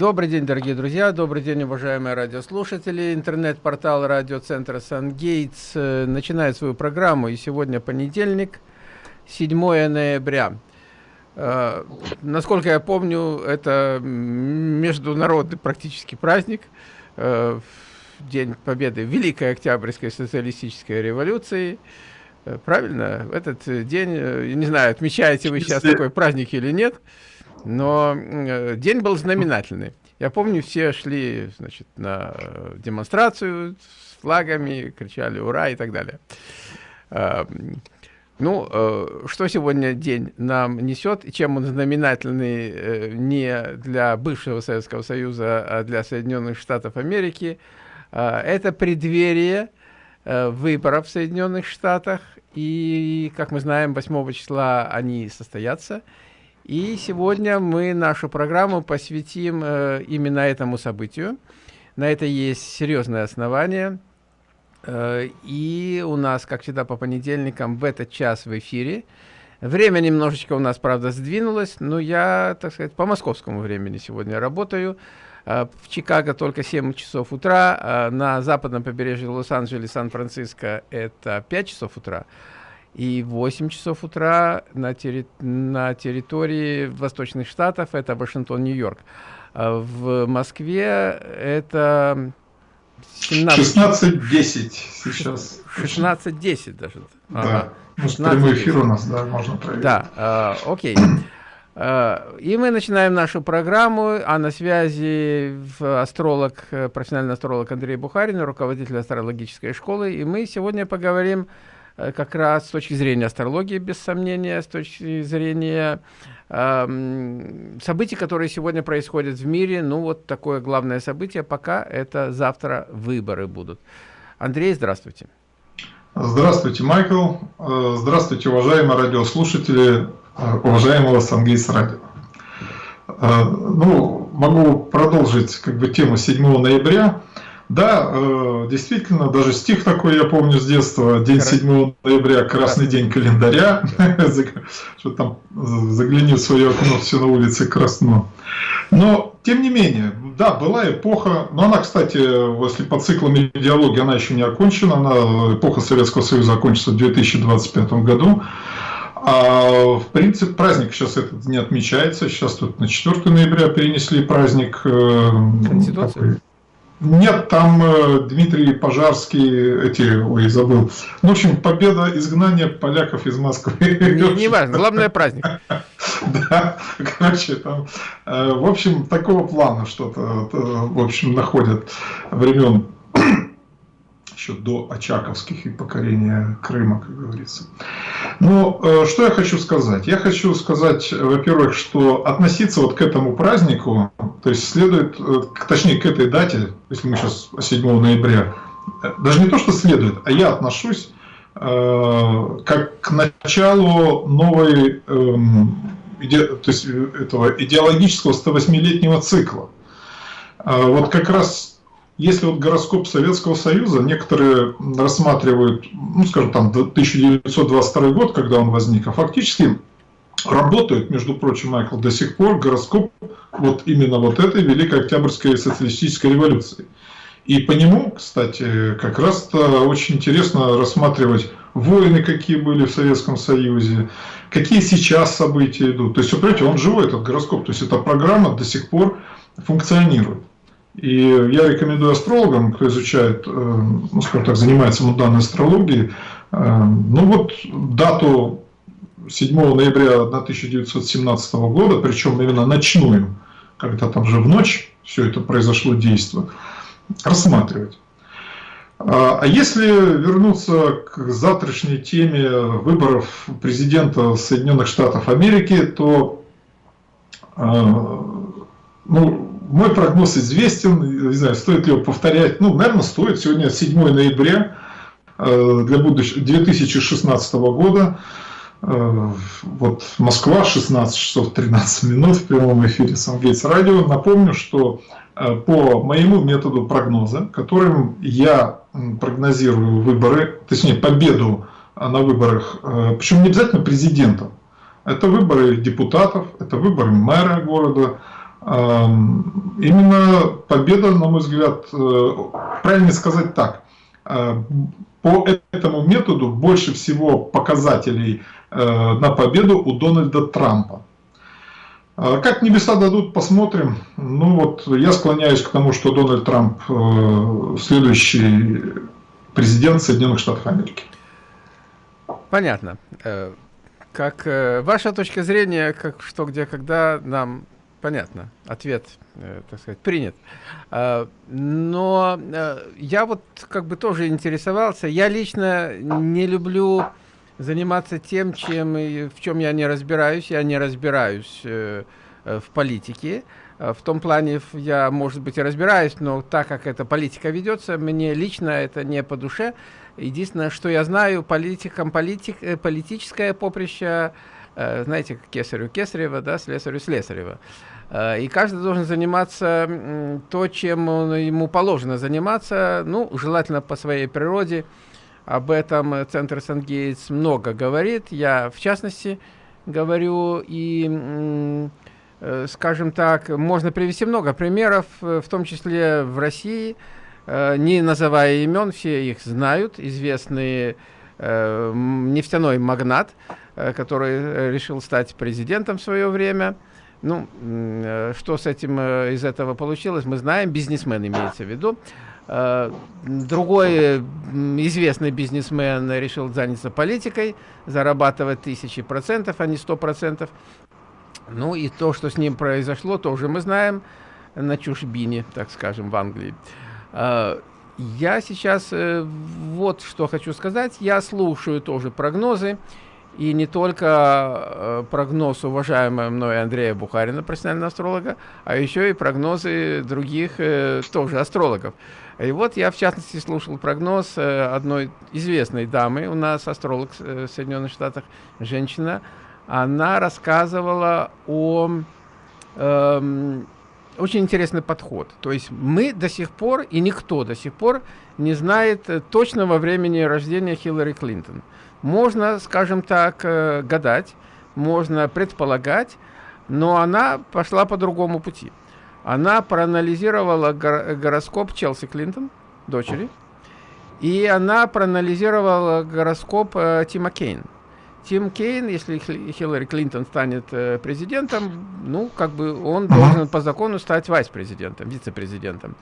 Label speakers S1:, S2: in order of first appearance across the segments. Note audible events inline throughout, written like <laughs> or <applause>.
S1: Добрый день, дорогие друзья, добрый день, уважаемые радиослушатели. Интернет-портал радиоцентра «Сангейтс» э, начинает свою программу, и сегодня понедельник, 7 ноября. Э, насколько я помню, это международный практически праздник, э, День Победы Великой Октябрьской социалистической революции. Правильно? В этот день, не знаю, отмечаете вы сейчас такой праздник или нет, но э, день был знаменательный. Я помню, все шли значит, на э, демонстрацию с флагами, кричали «Ура!» и так далее. Э, ну, э, что сегодня день нам несет, и чем он знаменательный не для бывшего Советского Союза, а для Соединенных Штатов Америки, э, это преддверие выборов в Соединенных Штатах, и, как мы знаем, 8 числа они состоятся, и сегодня мы нашу программу посвятим э, именно этому событию. На это есть серьезное основание. Э, и у нас, как всегда, по понедельникам в этот час в эфире. Время немножечко у нас, правда, сдвинулось, но я, так сказать, по московскому времени сегодня работаю. Э, в Чикаго только 7 часов утра, э, на западном побережье Лос-Анджелес, Сан-Франциско это 5 часов утра и 8 часов утра на, терри на территории Восточных Штатов, это Вашингтон, Нью-Йорк. А в Москве это
S2: 16.10 сейчас.
S1: 16.10 даже.
S2: Да, ага. ну, прямой эфир у нас, да, можно проверить.
S1: Да, э, окей. Uh, и мы начинаем нашу программу, а на связи астролог, профессиональный астролог Андрей Бухарин, руководитель астрологической школы, и мы сегодня поговорим Э, как раз с точки зрения астрологии, без сомнения, с точки зрения э, событий, которые сегодня происходят в мире. Ну, вот такое главное событие пока это завтра выборы будут. Андрей, здравствуйте.
S2: Здравствуйте, Майкл. Э, здравствуйте, уважаемые радиослушатели, э, уважаемого Сангейс Радио. Ну, могу продолжить как бы тему 7 ноября. Да, э, действительно, даже стих такой я помню с детства. День 7 ноября, красный день календаря. <laughs> Что там, загляни в свое окно, все на улице красно. Но, тем не менее, да, была эпоха, но она, кстати, если по циклам идеологии, она еще не окончена, она, эпоха Советского Союза закончится в 2025 году. А в принципе праздник сейчас этот не отмечается, сейчас тут на 4 ноября перенесли праздник. Э, Конституции. Нет, там э, Дмитрий Пожарский, эти, ой, забыл. Ну, в общем, победа изгнания поляков из Москвы.
S1: Не, не <laughs> важно, главное праздник. <laughs>
S2: Да, короче, там, э, в общем, такого плана что-то, э, в общем, находят времен еще до Очаковских и покорения Крыма, как говорится. Но э, что я хочу сказать? Я хочу сказать, во-первых, что относиться вот к этому празднику, то есть следует, э, точнее к этой дате, если мы сейчас 7 ноября, э, даже не то, что следует, а я отношусь как к началу новой, эм, то есть этого идеологического 108-летнего цикла. Вот как раз если вот гороскоп Советского Союза, некоторые рассматривают, ну, скажем, там, 1922 год, когда он возник, а фактически работает, между прочим, Майкл, до сих пор гороскоп вот именно вот этой Великой Октябрьской социалистической революции. И по нему, кстати, как раз-то очень интересно рассматривать войны, какие были в Советском Союзе, какие сейчас события идут. То есть, вы понимаете, он живой, этот гороскоп. То есть, эта программа до сих пор функционирует. И я рекомендую астрологам, кто изучает, э, ну, скажем так, занимается муданной астрологией, э, ну вот дату 7 ноября 1917 года, причем именно ночную, когда там же в ночь все это произошло действо, рассматривать. А, а если вернуться к завтрашней теме выборов президента Соединенных Штатов Америки, то э, ну, мой прогноз известен, не знаю, стоит ли его повторять. Ну, наверное, стоит. Сегодня 7 ноября э, для будущего 2016 года. Э, вот Москва, 16 часов 13 минут в прямом эфире Сангейтс Радио. Напомню, что э, по моему методу прогноза, которым я прогнозирую выборы, точнее победу на выборах, причем не обязательно президентом, это выборы депутатов, это выборы мэра города, Именно победа, на мой взгляд, э, правильно сказать так, э, по этому методу больше всего показателей э, на победу у Дональда Трампа. Как небеса дадут, посмотрим. Ну вот, я склоняюсь к тому, что Дональд Трамп следующий президент Соединенных Штатов Америки.
S1: Понятно. Как ваша точка зрения, как что, где, когда, нам понятно, ответ, э, так сказать, принят. А, но э, я вот как бы тоже интересовался. Я лично не люблю заниматься тем, чем в чем я не разбираюсь. Я не разбираюсь э, в политике. В том плане я, может быть, и разбираюсь, но так как эта политика ведется, мне лично это не по душе. Единственное, что я знаю, политикам политик, политическое поприще знаете, кесарю кесарева, да, слесарю слесарева. Э, и каждый должен заниматься то, чем ему положено заниматься, ну, желательно по своей природе. Об этом Центр Сангейтс много говорит. Я, в частности, говорю и, э, скажем так, можно привести много примеров, в том числе в России, не называя имен, все их знают, известный нефтяной магнат, Э, который э, решил стать президентом в свое время. Ну, э, что с этим из этого получилось, мы знаем, бизнесмен имеется в виду. Другой известный бизнесмен решил заняться политикой, зарабатывать тысячи процентов, а не сто процентов. Ну и то, что с ним произошло, тоже мы знаем на чужбине, так скажем, в Англии. Я сейчас вот что хочу сказать. Я слушаю тоже прогнозы. И не только э, прогноз уважаемого мной Андрея Бухарина, профессионального астролога, а еще и прогнозы других э, тоже астрологов. И вот я, в частности, слушал прогноз э, одной известной дамы, у нас астролог в Соединенных Штатах, женщина, она рассказывала о... Э, очень интересный подход. То есть мы до сих пор, и никто до сих пор не знает точного времени рождения Хиллари Клинтон. Можно, скажем так, э, гадать, можно предполагать, но она пошла по другому пути. Она проанализировала гороскоп Челси Клинтон, дочери, и она проанализировала гороскоп э, Тима Кейн. Тим Кейн, если Хиллари Клинтон станет э, президентом, ну, как бы он должен по закону стать вице-президентом, вице-президентом.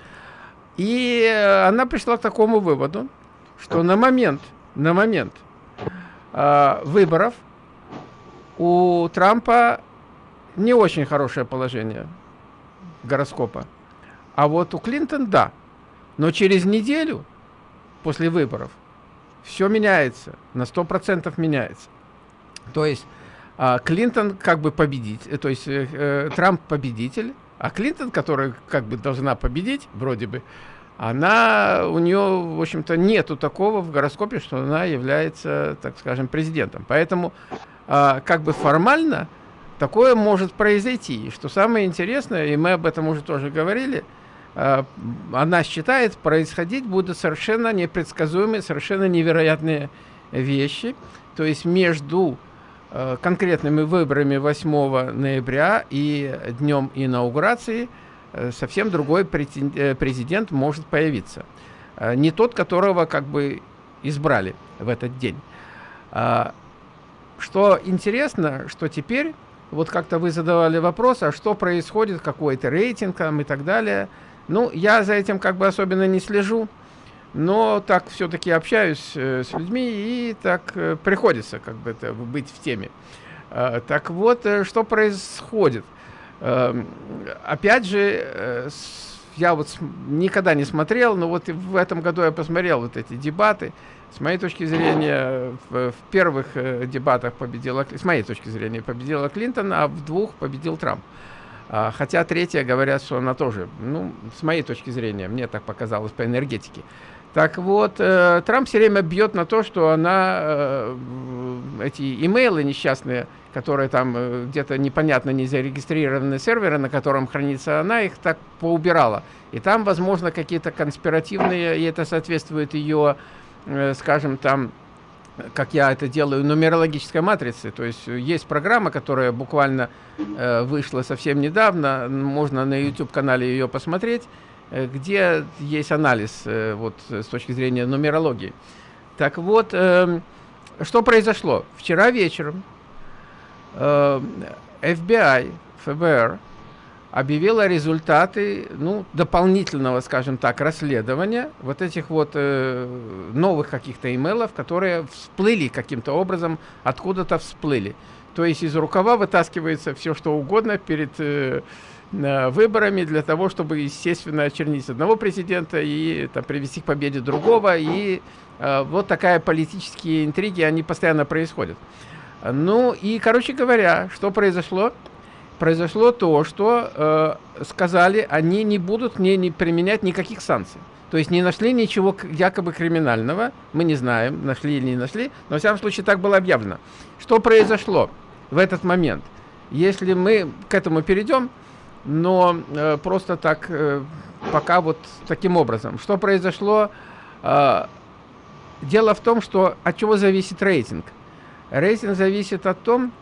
S1: И э, она пришла к такому выводу, что на момент, на момент э, выборов у Трампа не очень хорошее положение гороскопа. А вот у Клинтон да. Но через неделю после выборов все меняется, на 100% меняется. То есть э, Клинтон как бы победитель, э, то есть э, э, Трамп победитель, а Клинтон, которая как бы должна победить, вроде бы, она, у нее, в общем-то, нету такого в гороскопе, что она является, так скажем, президентом. Поэтому, э, как бы формально, такое может произойти. И что самое интересное, и мы об этом уже тоже говорили, э, она считает, происходить будут совершенно непредсказуемые, совершенно невероятные вещи. То есть между э, конкретными выборами 8 ноября и днем инаугурации – совсем другой э, президент может появиться. Э, не тот, которого как бы избрали в этот день. А, что интересно, что теперь, вот как-то вы задавали вопрос, а что происходит, какой-то рейтинг там и так далее. Ну, я за этим как бы особенно не слежу, но так все-таки общаюсь с людьми, и так приходится как бы это, быть в теме. А, так вот, что происходит – опять же, э, я вот никогда не смотрел, но вот в этом году я посмотрел вот эти дебаты. С моей точки зрения, в, в первых э, дебатах победила, с моей точки зрения, победила Клинтон, а в двух победил Трамп. А, хотя третья говорят, что она тоже, ну, с моей точки зрения, мне так показалось по энергетике. Так вот, э, Трамп все время бьет на то, что она, э, эти имейлы несчастные, которые там э, где-то непонятно не зарегистрированы серверы, на котором хранится, она их так поубирала. И там, возможно, какие-то конспиративные, и это соответствует ее, скажем, там, как я это делаю, нумерологической матрицы. То есть есть программа, которая буквально э, вышла совсем недавно, можно на YouTube-канале ее посмотреть, где есть анализ э, вот, с точки зрения нумерологии. Так вот, э, что произошло? Вчера вечером э, FBI, ФБР, объявила результаты ну, дополнительного, скажем так, расследования вот этих вот э, новых каких-то имейлов, которые всплыли каким-то образом, откуда-то всплыли. То есть из рукава вытаскивается все, что угодно перед э, выборами для того, чтобы, естественно, очернить одного президента и там, привести к победе другого. И э, вот такая политические интриги, они постоянно происходят. Ну и, короче говоря, что произошло? произошло то, что э, сказали, они не будут не, не применять никаких санкций. То есть не нашли ничего якобы криминального, мы не знаем, нашли или не нашли, но в всяком случае так было объявлено. Что произошло в этот момент? Если мы к этому перейдем, но э, просто так, э, пока вот таким образом. Что произошло? Э, дело в том, что от чего зависит рейтинг. Рейтинг зависит от том,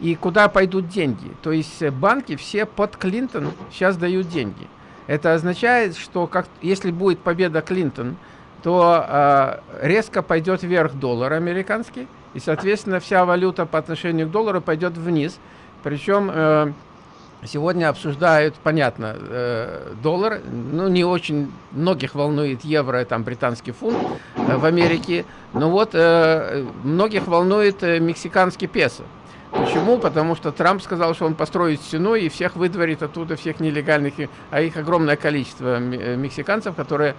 S1: и куда пойдут деньги. То есть э, банки все под Клинтон сейчас дают деньги. Это означает, что как, если будет победа Клинтон, то э, резко пойдет вверх доллар американский, и, соответственно, вся валюта по отношению к доллару пойдет вниз. Причем э, сегодня обсуждают, понятно, э, доллар, ну, не очень многих волнует евро, там, британский фунт э, в Америке, но вот э, многих волнует мексиканский песо. Почему? Потому что Трамп сказал, что он построит стену и всех выдворит оттуда, всех нелегальных, а их огромное количество мексиканцев, которые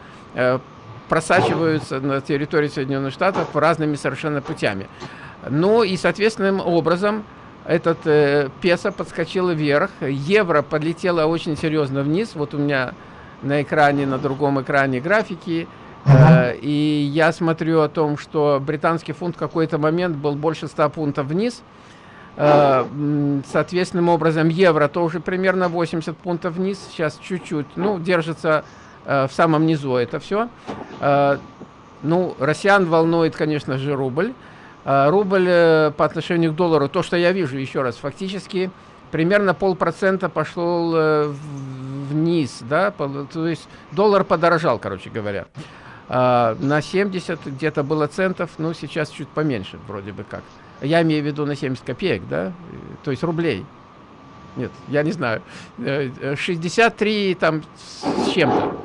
S1: просачиваются на территории Соединенных Штатов разными совершенно путями. Ну и соответственным образом этот э, песо подскочил вверх, евро подлетело очень серьезно вниз. Вот у меня на экране, на другом экране графики. Uh-huh. И я смотрю о том, что британский фунт в какой-то момент был больше 100 пунктов вниз. Э, соответственным образом евро тоже примерно 80 пунктов вниз, сейчас чуть-чуть, ну, держится э, в самом низу это все. Э, ну, россиян волнует, конечно же, рубль. Рубль по отношению к доллару, то, что я вижу, еще раз, фактически примерно полпроцента пошел вниз, да, то есть доллар подорожал, короче говоря. На 70 где-то было центов, ну, сейчас чуть поменьше, вроде бы как. Я имею в виду на 70 копеек, да, то есть рублей. Нет, я не знаю. 63 э, там с чем-то.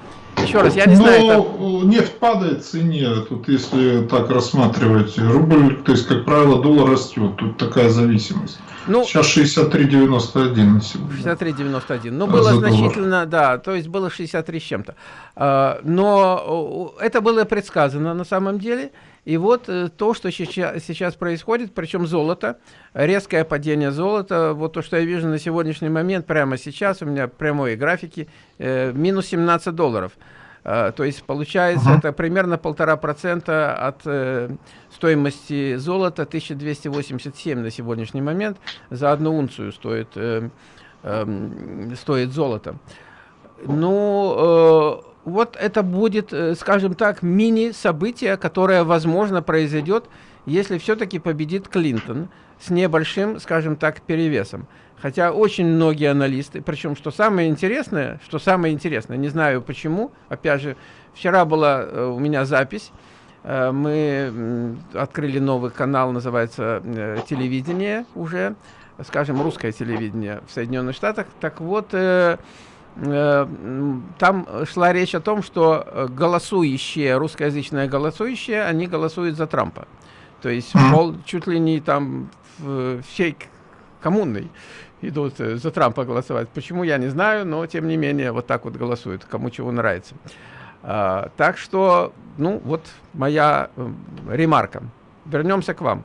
S1: Еще раз, я не Но знаю.
S2: Это... нефть падает в цене, тут если так рассматривать, рубль, то есть, как правило, доллар растет, тут такая зависимость. Ну, Сейчас 63,91 на сегодня.
S1: 63,91. Ну, было значительно, да, то есть было 63 с чем-то. А, но это было предсказано на самом деле. И вот э, то, что сейчас, происходит, причем золото, резкое падение золота, вот то, что я вижу на сегодняшний момент, прямо сейчас, у меня прямые графики, э, минус 17 долларов. Э, то есть получается uh -huh. это примерно полтора процента от э, стоимости золота, 1287 на сегодняшний момент, за одну унцию стоит, э, э, стоит золото. Ну, э, вот это будет, э, скажем так, мини-событие, которое, возможно, произойдет, если все-таки победит Клинтон с небольшим, скажем так, перевесом. Хотя очень многие аналисты, причем, что самое интересное, что самое интересное, не знаю почему, опять же, вчера была э, у меня запись, э, мы открыли новый канал, называется телевидение уже, скажем, русское телевидение в Соединенных Штатах. Так вот, там шла речь о том, что э, голосующие, русскоязычные голосующие, они голосуют за Трампа. То есть мол, чуть ли не там всей коммунной идут э, за Трампа голосовать. Почему, я не знаю, но тем не менее вот так вот голосуют, кому чего нравится. А, так что, ну, вот моя ремарка. Вернемся к вам.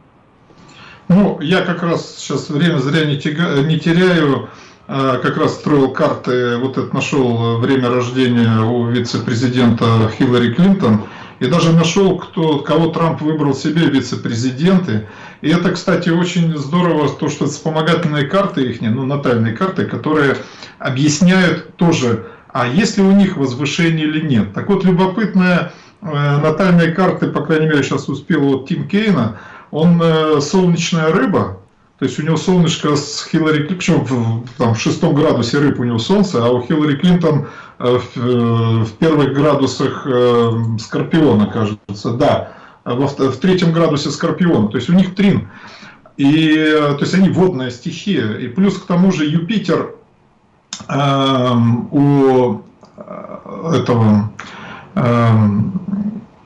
S2: Ну, я как раз сейчас время зря не, тяга, не теряю. А, как раз строил карты, вот это нашел время рождения у вице-президента Хиллари Клинтон, и даже нашел, кто, кого Трамп выбрал себе вице-президенты. И это, кстати, очень здорово, то, что вспомогательные карты их, ну, натальные карты, которые объясняют тоже, а есть ли у них возвышение или нет. Так вот, любопытная э, натальные карты, по крайней мере, сейчас успел вот Тим Кейна, он э, солнечная рыба, то есть у него солнышко с Хиллари Клинтон, в, в шестом градусе рыб у него солнце, а у Хиллари Клинтон э, в, э, в первых градусах э, Скорпиона, кажется, да, во, в третьем градусе Скорпиона, то есть у них трин. И, то есть они водная стихия. И плюс к тому же Юпитер э, у этого э,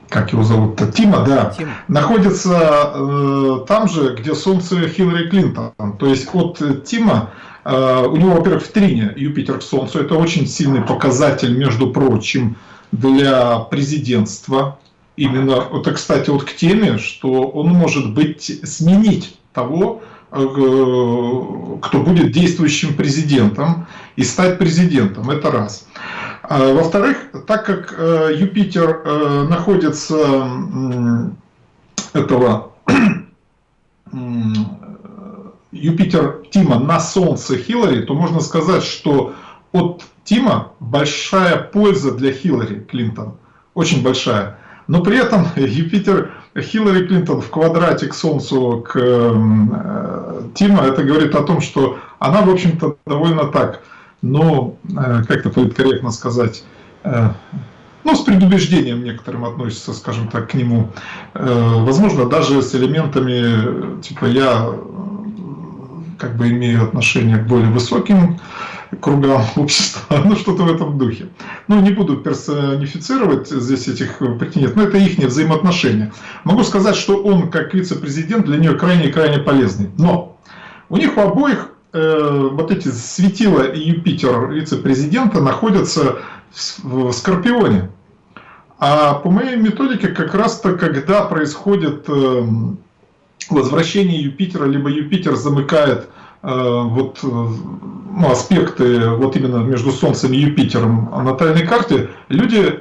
S2: как его зовут-то, Тима, да, Тим. находится э, там же, где Солнце Хиллари Клинтон. То есть от Тима, э, у него, во-первых, в трине Юпитер к Солнцу, это очень сильный показатель, между прочим, для президентства. Именно, это, кстати, вот к теме, что он может быть, сменить того, э, кто будет действующим президентом и стать президентом. Это раз. А, во-вторых, так как э, Юпитер э, находится этого <clears throat> Юпитер Тима на Солнце Хиллари, то можно сказать, что от Тима большая польза для Хиллари Клинтон. Очень большая. Но при этом <laughs> Юпитер Хиллари Клинтон в квадрате к Солнцу, к э, Тима, это говорит о том, что она, в общем-то, довольно так но, э, как это политкорректно сказать, э, ну, с предубеждением некоторым относится, скажем так, к нему. Э, возможно, даже с элементами, типа, я как бы имею отношение к более высоким кругам <laughs> общества, ну, что-то в этом духе. Ну, не буду персонифицировать здесь этих претендентов, но это их взаимоотношения. Могу сказать, что он, как вице-президент, для нее крайне-крайне полезный. Но у них у обоих Э, вот эти светила и Юпитер вице-президента находятся в Скорпионе. А по моей методике как раз-то, когда происходит э, возвращение Юпитера, либо Юпитер замыкает э, вот, ну, аспекты вот именно между Солнцем и Юпитером на натальной карте, люди,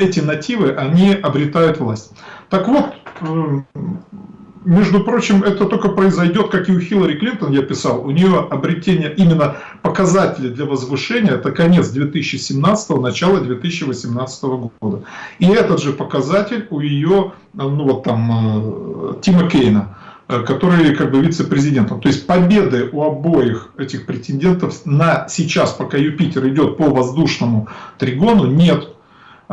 S2: эти нативы, они обретают власть. Так вот, между прочим, это только произойдет, как и у Хиллари Клинтон, я писал, у нее обретение именно показателей для возвышения, это конец 2017, начало 2018 года. И этот же показатель у ее, ну вот там, э, Тима Кейна, э, который как бы вице-президентом. То есть победы у обоих этих претендентов на сейчас, пока Юпитер идет по воздушному тригону, нет.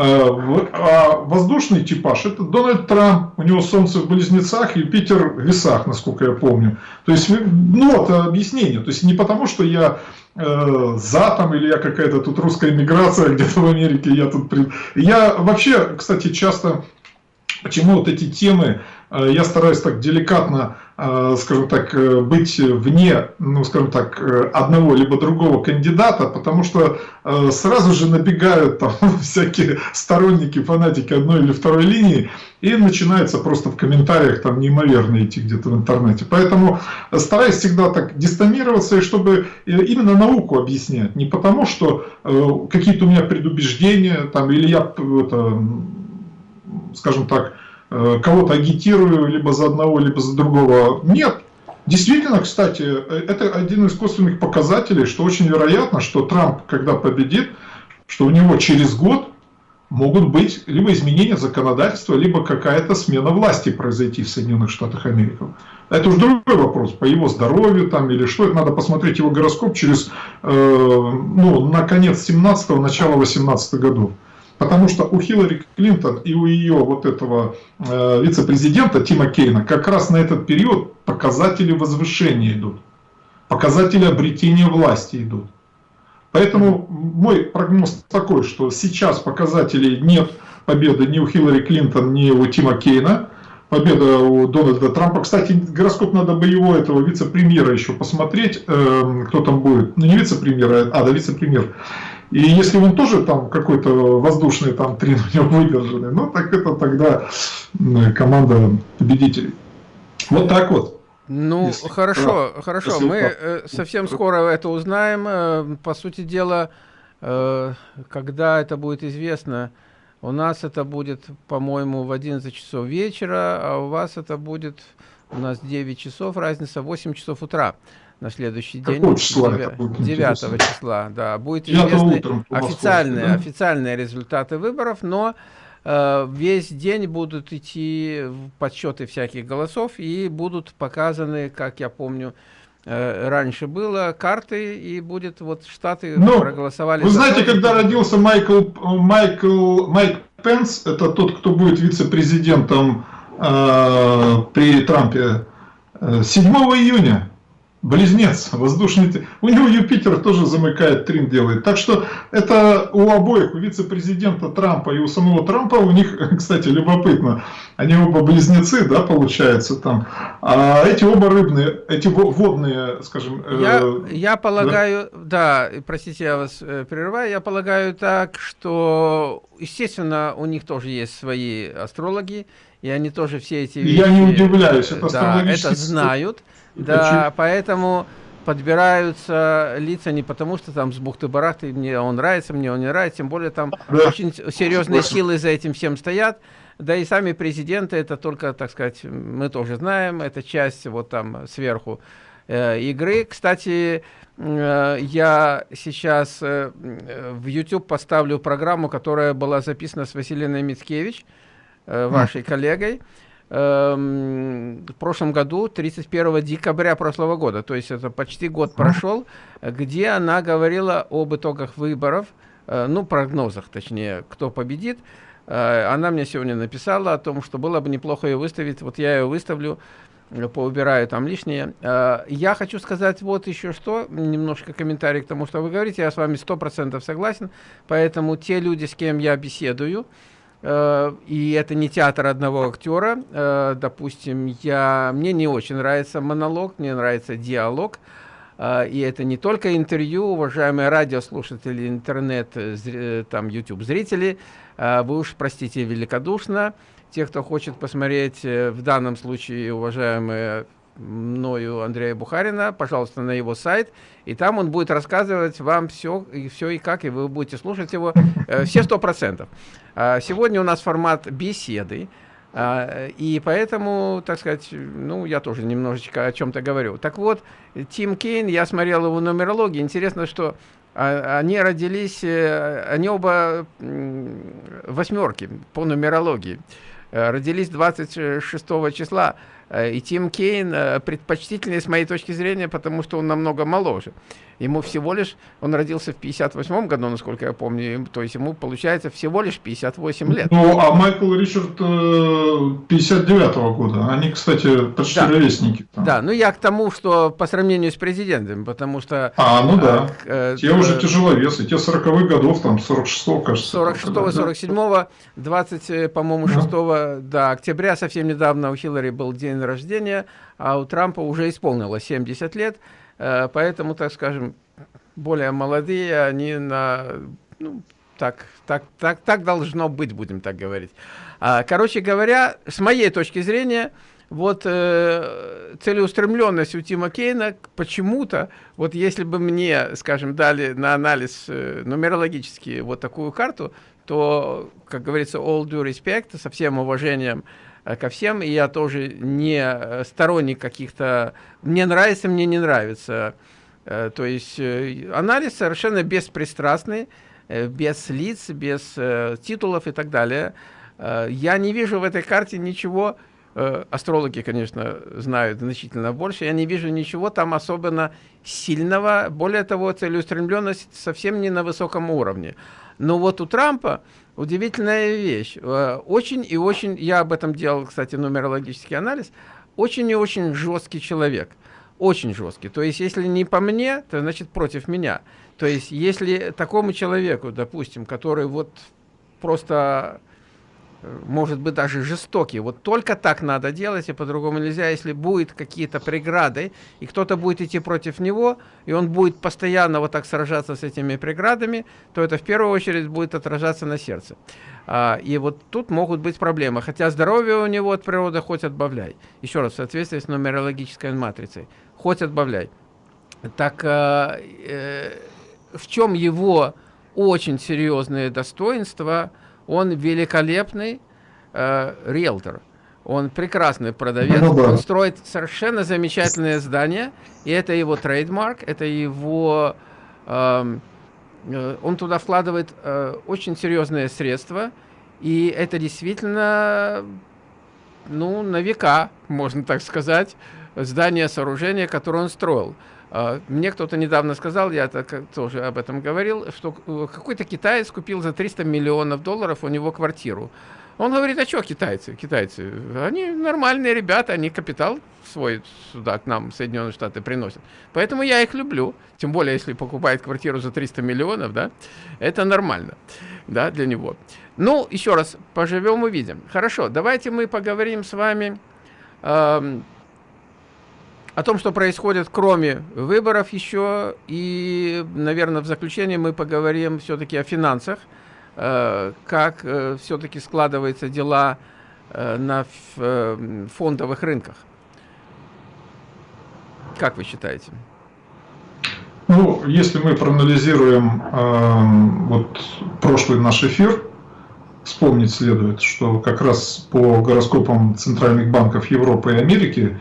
S2: Э, а воздушный типаж это Дональд Трамп, у него Солнце в Близнецах, Юпитер в Весах, насколько я помню. То есть, ну вот объяснение. То есть не потому, что я э, за там или я какая-то тут русская иммиграция где-то в Америке, я тут... Я вообще, кстати, часто Почему вот эти темы, э, я стараюсь так деликатно, э, скажем так, э, быть вне, ну, скажем так, одного либо другого кандидата, потому что сразу же набегают там <laughs> всякие сторонники, фанатики одной или второй линии, и начинается просто в комментариях там неимоверно идти где-то в интернете. Поэтому стараюсь всегда так дистомироваться, и чтобы именно науку объяснять, не потому что какие-то у меня предубеждения, там, или я это, скажем так, э, кого-то агитирую либо за одного, либо за другого. Нет. Действительно, кстати, э, это один из косвенных показателей, что очень вероятно, что Трамп, когда победит, что у него через год могут быть либо изменения законодательства, либо какая-то смена власти произойти в Соединенных Штатах Америки. Это уже другой вопрос, по его здоровью там или что, это надо посмотреть его гороскоп через, э, ну, на конец 17-го, начало 18 годов. Потому что у Хиллари Клинтон и у ее вот этого э, вице-президента Тима Кейна как раз на этот период показатели возвышения идут. Показатели обретения власти идут. Поэтому мой прогноз такой, что сейчас показателей нет победы ни у Хиллари Клинтон, ни у Тима Кейна. Победа у Дональда Трампа. Кстати, гороскоп надо бы его, этого вице-премьера еще посмотреть, э, кто там будет. Ну не вице-премьер, а да, вице-премьер. И если он тоже там какой-то воздушный там трин у него выдержанный, ну так это тогда команда победителей. Вот так вот.
S1: Ну, если... хорошо, да. хорошо. Если... Мы э, совсем скоро это узнаем. Э, по сути дела, э, когда это будет известно, у нас это будет, по-моему, в 11 часов вечера, а у вас это будет, у нас 9 часов, разница 8 часов утра на следующий день. Какого числа 9, 9 числа, да. Будет известны официальные, официальные результаты выборов, но э, весь день будут идти подсчеты всяких голосов и будут показаны, как я помню, э, раньше было, карты, и будет вот штаты
S2: ну, проголосовали. Вы знаете, когда родился Майкл, Майкл, Майк Пенс, это тот, кто будет вице-президентом э, при Трампе, 7 э, июня Близнец, воздушный... У него Юпитер тоже замыкает, трин делает. Так что это у обоих, у вице-президента Трампа и у самого Трампа, у них, <laughs> кстати, любопытно, они оба близнецы, да, получается там. А эти оба рыбные, эти водные, скажем...
S1: Я, э, я полагаю, да? да, простите, я вас э, прерываю, я полагаю так, что, естественно, у них тоже есть свои астрологи, и они тоже все эти
S2: вещи... Я не удивляюсь, это
S1: да, это знают. Да, поэтому подбираются лица не потому, что там с бухты-барахты, мне он нравится, мне он не нравится, тем более там да. очень серьезные силы за этим всем стоят. Да и сами президенты, это только, так сказать, мы тоже знаем, это часть вот там сверху э, игры. Кстати, э, я сейчас э, в YouTube поставлю программу, которая была записана с Василиной Мицкевич, э, вашей коллегой эм, в прошлом году, 31 декабря прошлого года, то есть это почти год прошел, где она говорила об итогах выборов, э, ну, прогнозах, точнее, кто победит. Э, она мне сегодня написала о том, что было бы неплохо ее выставить, вот я ее выставлю, э, поубираю там лишнее. Я хочу сказать вот еще что, немножко комментарий к тому, что вы говорите, я с вами 100% согласен, поэтому те люди, с кем я беседую, и это не театр одного актера. Э, допустим, я, мне не очень нравится монолог, мне нравится диалог. Э, и это не только интервью, уважаемые радиослушатели, интернет, там, YouTube зрители. Вы уж простите великодушно. Те, кто хочет посмотреть, в данном случае, уважаемые мною Андрея Бухарина, пожалуйста, на его сайт, и там он будет рассказывать вам все и все и как, и вы будете слушать его э, все сто процентов. А, сегодня у нас формат беседы, а, и поэтому, так сказать, ну, я тоже немножечко о чем-то говорю. Так вот, Тим Кейн, я смотрел его нумерологию, интересно, что а, они родились, э, они оба восьмерки по нумерологии, э, родились 26 числа, и Тим Кейн э, предпочтительнее с моей точки зрения, потому что он намного моложе. Ему всего лишь, он родился в 58 году, насколько я помню, то есть ему получается всего лишь 58 лет.
S2: Ну, а Майкл Ричард 59 э, -го года. Они, кстати, почти да. ровесники.
S1: Там. Да, ну я к тому, что по сравнению с президентом, потому что...
S2: А, ну да. Э, те э, уже тяжеловесы, те 40-х годов, там 46-го,
S1: кажется. 46-го, 47-го, 20, по-моему, 6 да. да, октября, совсем недавно у Хиллари был день рождения, а у Трампа уже исполнилось 70 лет. Э, поэтому, так скажем, более молодые, они на... Ну, так, так, так, так должно быть, будем так говорить. А, короче говоря, с моей точки зрения, вот э, целеустремленность у Тима Кейна почему-то, вот если бы мне, скажем, дали на анализ э, нумерологический вот такую карту, то, как говорится, all due respect, со всем уважением ко всем, и я тоже не э, сторонник каких-то, мне нравится, мне не нравится, э, то есть э, анализ совершенно беспристрастный, Э, без лиц, без э, титулов и так далее. Э, я не вижу в этой карте ничего, астрологи, конечно, знают значительно больше, я не вижу ничего там особенно сильного. Более того, целеустремленность совсем не на высоком уровне. Но вот у Трампа удивительная вещь. Очень и очень, я об этом делал, кстати, нумерологический анализ, очень и очень жесткий человек. Очень жесткий. То есть, если не по мне, то значит против меня. То есть, если такому человеку, допустим, который вот просто э, может быть даже жестокий. Вот только так надо делать, и по-другому нельзя. Если будет какие-то преграды, и кто-то будет идти против него, и он будет постоянно вот так сражаться с этими преградами, то это в первую очередь будет отражаться на сердце. А, и вот тут могут быть проблемы. Хотя здоровье у него от природы хоть отбавляй. Еще раз, в соответствии с нумерологической матрицей. Хоть отбавляй. Так... Э, э, в чем его очень серьезное достоинство, он великолепный э, риэлтор. Он прекрасный продавец, ну, да. он строит совершенно замечательное здание, и это его трейдмарк, это его... Эм, э, он туда вкладывает э, очень серьезные средства, И это действительно, ну, на века, можно так сказать, здание, сооружение, которое он строил. А, мне кто-то недавно сказал, я тоже об этом говорил, что э, какой-то китаец купил за 300 миллионов долларов у него квартиру. Он говорит, а что китайцы? Китайцы, они нормальные ребята, они капитал свой сюда, к нам, в Соединенные Штаты, приносят. Поэтому я их люблю. Тем более, если покупает квартиру за 300 миллионов, да, это нормально, да, для него. Ну, еще раз, поживем увидим. Хорошо, давайте мы поговорим с вами э, о том, что происходит кроме выборов еще. И, наверное, в заключение мы поговорим все-таки о финансах. Э, как э, все-таки складываются дела э, на фондовых рынках. Как вы считаете?
S2: Ну, если мы проанализируем э, вот прошлый наш эфир, вспомнить следует, что как раз по гороскопам центральных банков Европы и Америки,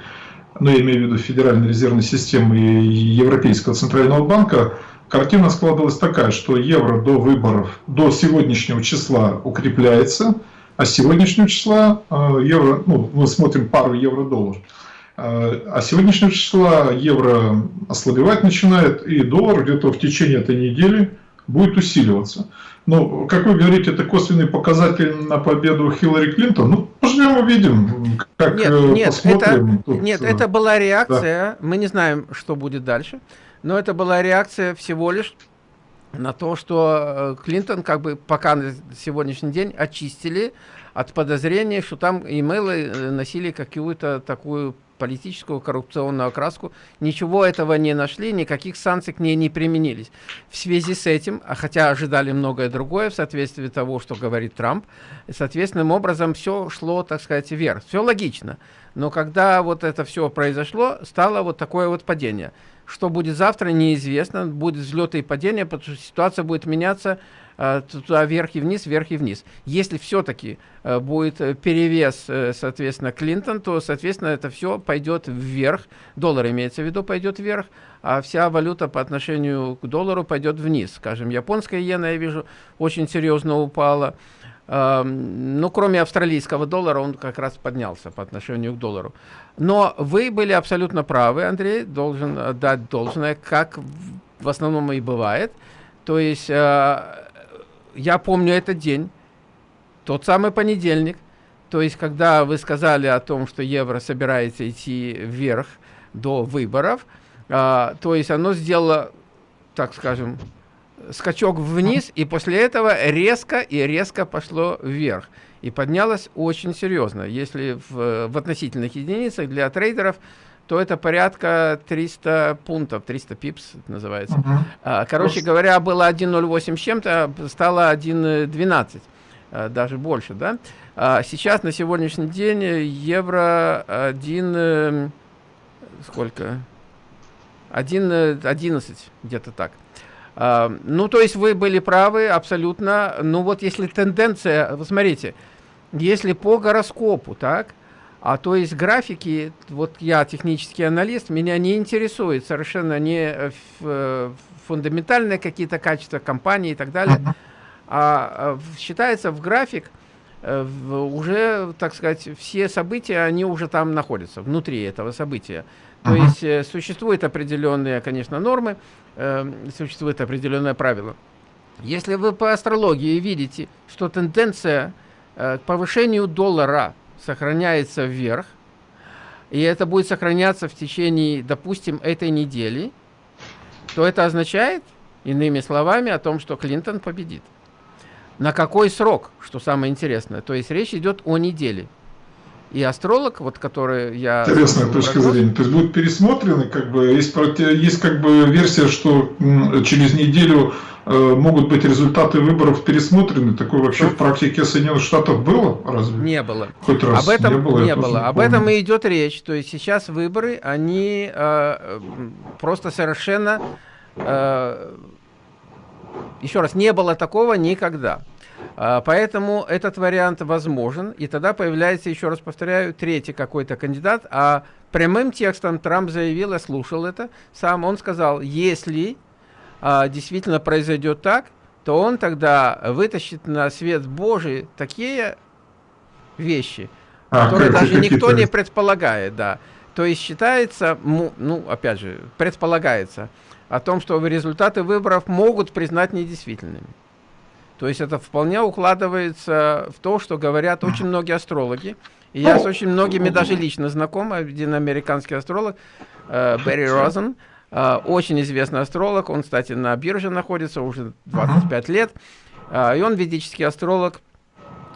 S2: ну, я имею в виду Федеральной резервной системы и Европейского центрального банка, картина складывалась такая, что евро до выборов, до сегодняшнего числа укрепляется, а с сегодняшнего числа э, евро, ну, мы смотрим пару евро-доллар, э, а сегодняшнего числа евро ослабевать начинает, и доллар где-то в течение этой недели будет усиливаться. Ну, как вы говорите, это косвенный показатель на победу Хиллари Клинтон. Ну, поживем увидим, как
S1: нет, э, нет, посмотрим. Это, Тут, нет, это была реакция, да. мы не знаем, что будет дальше. Но это была реакция всего лишь на то, что э, Клинтон как бы пока на сегодняшний день очистили от подозрения, что там имейлы э, носили какую-то такую политическую коррупционную окраску. Ничего этого не нашли, никаких санкций к ней не применились. В связи с этим, а хотя ожидали многое другое в соответствии того, что говорит Трамп, соответственным образом все шло, так сказать, вверх. Все логично. Но когда вот это все произошло, стало вот такое вот падение. Что будет завтра, неизвестно. Будет взлеты и падения, потому что ситуация будет меняться туда вверх и вниз, вверх и вниз. Если все-таки э, будет перевес, э, соответственно, Клинтон, то, соответственно, это все пойдет вверх. Доллар имеется в виду пойдет вверх, а вся валюта по отношению к доллару пойдет вниз. Скажем, японская иена, я вижу, очень серьезно упала. Ну, кроме австралийского доллара, он как раз поднялся по отношению к доллару. Но вы были абсолютно правы, Андрей, должен отдать должное, как в основном и бывает. То есть, э, я помню этот день, тот самый понедельник, то есть, когда вы сказали о том, что евро собирается идти вверх до выборов, э, то есть, оно сделало, так скажем, скачок вниз, и после этого резко и резко пошло вверх. И поднялось очень серьезно. Если в, в относительных единицах для трейдеров, то это порядка 300 пунктов, 300 пипс называется. Uh -huh. Короче говоря, было 1.08 с чем-то, стало 1.12, а, даже больше. Да? А сейчас, на сегодняшний день, евро 1... Э, сколько? 1.11, где-то так. А, ну, то есть вы были правы абсолютно. Ну, вот если тенденция, вы смотрите, если по гороскопу, так, а то есть графики, вот я технический аналист, меня не интересует совершенно не э, фундаментальные какие-то качества компании и так далее, а, а считается в график э, уже, так сказать, все события, они уже там находятся, внутри этого события. То есть э, существуют определенные, конечно, нормы, э, существует определенное правило. Если вы по астрологии видите, что тенденция э, к повышению доллара сохраняется вверх, и это будет сохраняться в течение, допустим, этой недели, то это означает, иными словами, о том, что Клинтон победит. На какой срок, что самое интересное? То есть речь идет о неделе и астролог, вот который я...
S2: Интересная точка прогноз. зрения. То есть будут пересмотрены, как бы, есть, есть как бы версия, что через неделю э, могут быть результаты выборов пересмотрены. Такое вообще в практике Соединенных Штатов было? Разве?
S1: Не было.
S2: Хоть раз
S1: Об этом не было. Не было. Об этом и идет речь. То есть сейчас выборы, они э, просто совершенно... Э, еще раз, не было такого никогда. А, поэтому этот вариант возможен, и тогда появляется, еще раз повторяю, третий какой-то кандидат, а прямым текстом Трамп заявил, я слушал это сам, он сказал, если а, действительно произойдет так, то он тогда вытащит на свет Божий такие вещи, а, которые даже никто не предполагает, да. То есть считается, ну, опять же, предполагается о том, что результаты выборов могут признать недействительными. То есть это вполне укладывается в то, что говорят очень многие астрологи. И я с очень многими даже лично знаком, один американский астролог, э, Берри Розен, э, очень известный астролог, он, кстати, на бирже находится уже 25 лет, э, и он ведический астролог.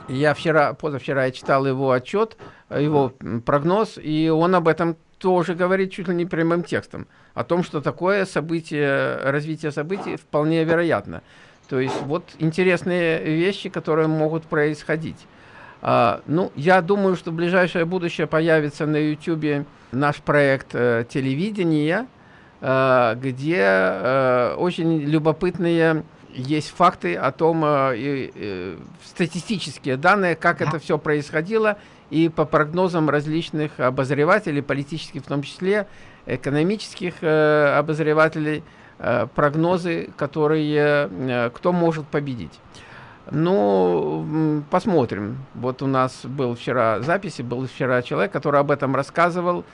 S1: Я вчера, позавчера я читал его отчет, его прогноз, и он об этом тоже говорит чуть ли не прямым текстом, о том, что такое событие, развитие событий вполне вероятно. То есть вот интересные вещи, которые могут происходить. А, ну, я думаю, что в ближайшее будущее появится на YouTube наш проект э, телевидения, э, где э, очень любопытные есть факты о том, э, э, статистические данные, как это все происходило, и по прогнозам различных обозревателей, политических в том числе, экономических э, обозревателей, прогнозы, которые, э, кто может победить. Ну, посмотрим. Вот у нас был вчера записи, был вчера человек, который об этом рассказывал.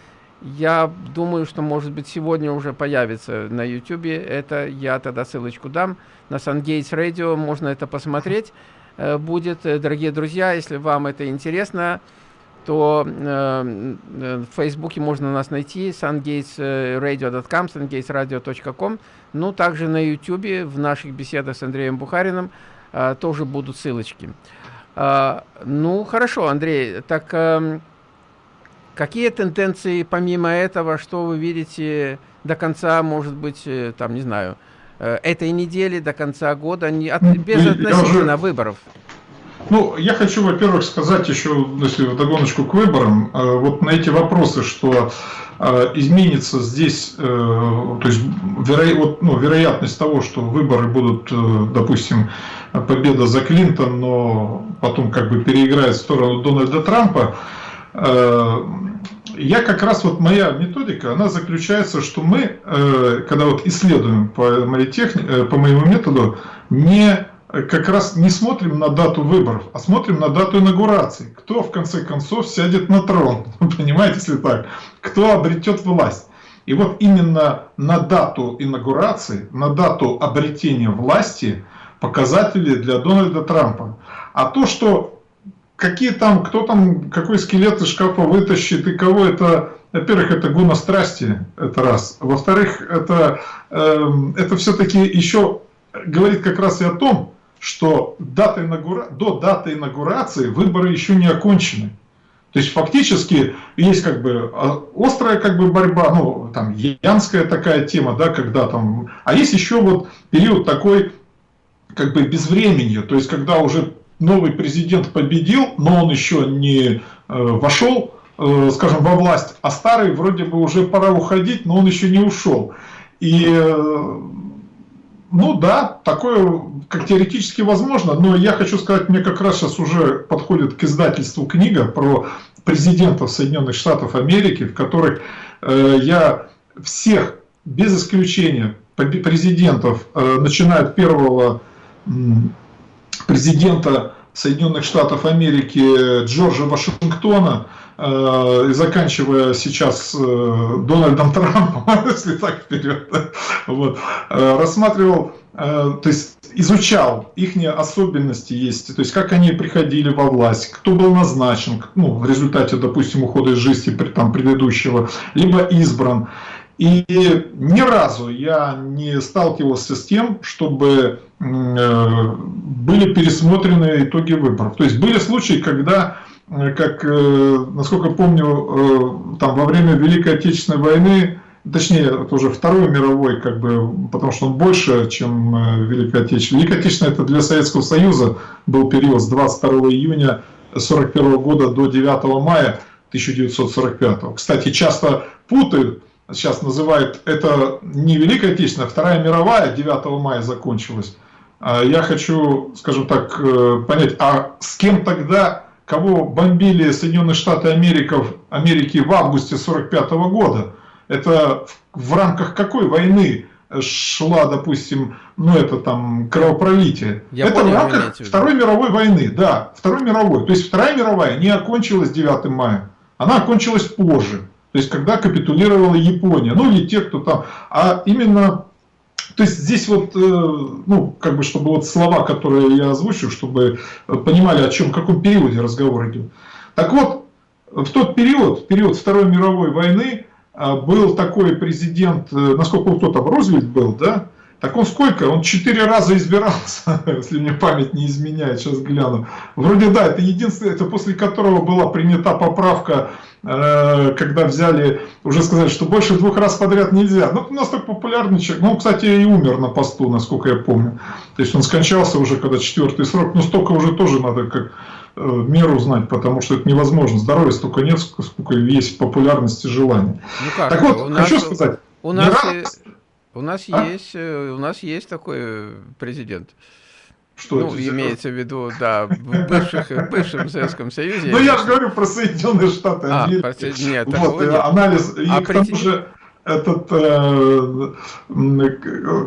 S1: Я думаю, что, может быть, сегодня уже появится на YouTube. Это я тогда ссылочку дам. На SunGates Radio можно это посмотреть. Э, будет, дорогие друзья, если вам это интересно, то э, э, в Фейсбуке можно нас найти, sungatesradio.com, sungatesradio.com, ну, также на YouTube, в наших беседах с Андреем Бухариным э, тоже будут ссылочки. Э, ну, хорошо, Андрей, так э, какие тенденции помимо этого, что вы видите до конца, может быть, э, там, не знаю, э, этой недели, до конца года, не, от, без относительно выборов?
S2: Ну, я хочу, во-первых, сказать еще, если в догоночку к выборам, э, вот на эти вопросы, что э, изменится здесь, э, то есть веро, вот, ну, вероятность того, что выборы будут, допустим, победа за Клинтон, но потом как бы переиграет в сторону Дональда Трампа, я как раз вот моя методика, она заключается, что мы, когда вот исследуем по моей техни, по моему методу, не как раз не смотрим на дату выборов, а смотрим на дату инаугурации. Кто в конце концов сядет на трон, <laughs> понимаете, если так, кто обретет власть. И вот именно на дату инаугурации, на дату обретения власти показатели для Дональда Трампа. А то, что какие там, кто там, какой скелет из шкафа вытащит и кого это, во-первых, это гуна страсти, это раз. Во-вторых, это, э, это все-таки еще говорит как раз и о том, что дата инаугура... до даты инаугурации выборы еще не окончены. То есть фактически есть как бы а, острая как бы борьба, ну там янская такая тема, да, когда там, а есть еще вот период такой как бы безвременья, то есть когда уже новый президент победил, но он еще не э, вошел, э, скажем, во власть, а старый вроде бы уже пора уходить, но он еще не ушел. И э, ну да, такое как теоретически возможно, но я хочу сказать, мне как раз сейчас уже подходит к издательству книга про президентов Соединенных Штатов Америки, в которых э, я всех, без исключения, президентов, э, начиная от первого э, президента Соединенных Штатов Америки Джорджа Вашингтона, и заканчивая сейчас э, Дональдом Трампом, <laughs> если так вперед, вот, э, рассматривал, то есть изучал их особенности есть, то есть как они приходили во власть, кто был назначен, ну, в результате, допустим, ухода из жизни там, предыдущего, либо избран. И ни разу я не сталкивался с тем, чтобы были пересмотрены итоги выборов. То есть были случаи, когда Э, как, э, насколько помню, э, там во время Великой Отечественной войны, точнее, это уже Второй мировой, как бы, потому что он больше, чем Великая Отечественная. Великая Отечественная это для Советского Союза был период с 22 июня 1941 года до 9 мая 1945. Кстати, часто путают, сейчас называют это не Великая Отечественная, а Вторая мировая 9 мая закончилась. А я хочу, скажем так, понять, а с кем тогда кого бомбили Соединенные Штаты Америки, Америки в августе 1945 года. Это в рамках какой войны шла, допустим, ну это там кровопролитие.
S1: Я
S2: это
S1: понял,
S2: в рамках Второй мировой войны, да, Второй мировой. То есть Вторая мировая не окончилась 9 мая, она окончилась позже. То есть когда капитулировала Япония, ну или те, кто там, а именно то есть здесь вот, э, ну, как бы, чтобы вот слова, которые я озвучу, чтобы понимали, о чем, в каком периоде разговор идет. Так вот, в тот период, в период Второй мировой войны, а, был такой президент, э, насколько кто там, Рузвельт был, да? Так он сколько? Он четыре раза избирался, <laughs> если мне память не изменяет, сейчас гляну. Вроде да, это единственное, это после которого была принята поправка, э, когда взяли, уже сказать, что больше двух раз подряд нельзя. Ну, настолько популярный человек. Ну, кстати, и умер на посту, насколько я помню. То есть он скончался уже, когда четвертый срок. Но столько уже тоже надо как Э, меру знать, потому что это невозможно. Здоровья столько нет, сколько есть популярности и желания. Ну как? Так вот, у хочу нас, сказать.
S1: У нас, раз... у, нас а? есть, э, у нас есть такой президент. Что ну, это? имеется в виду, <laughs> да, в, бывших, в бывшем Советском Союзе.
S2: Ну, я же говорю про Соединенные Штаты
S1: а, Нет,
S2: вот, нет. анализ. И а к тому же этот, э,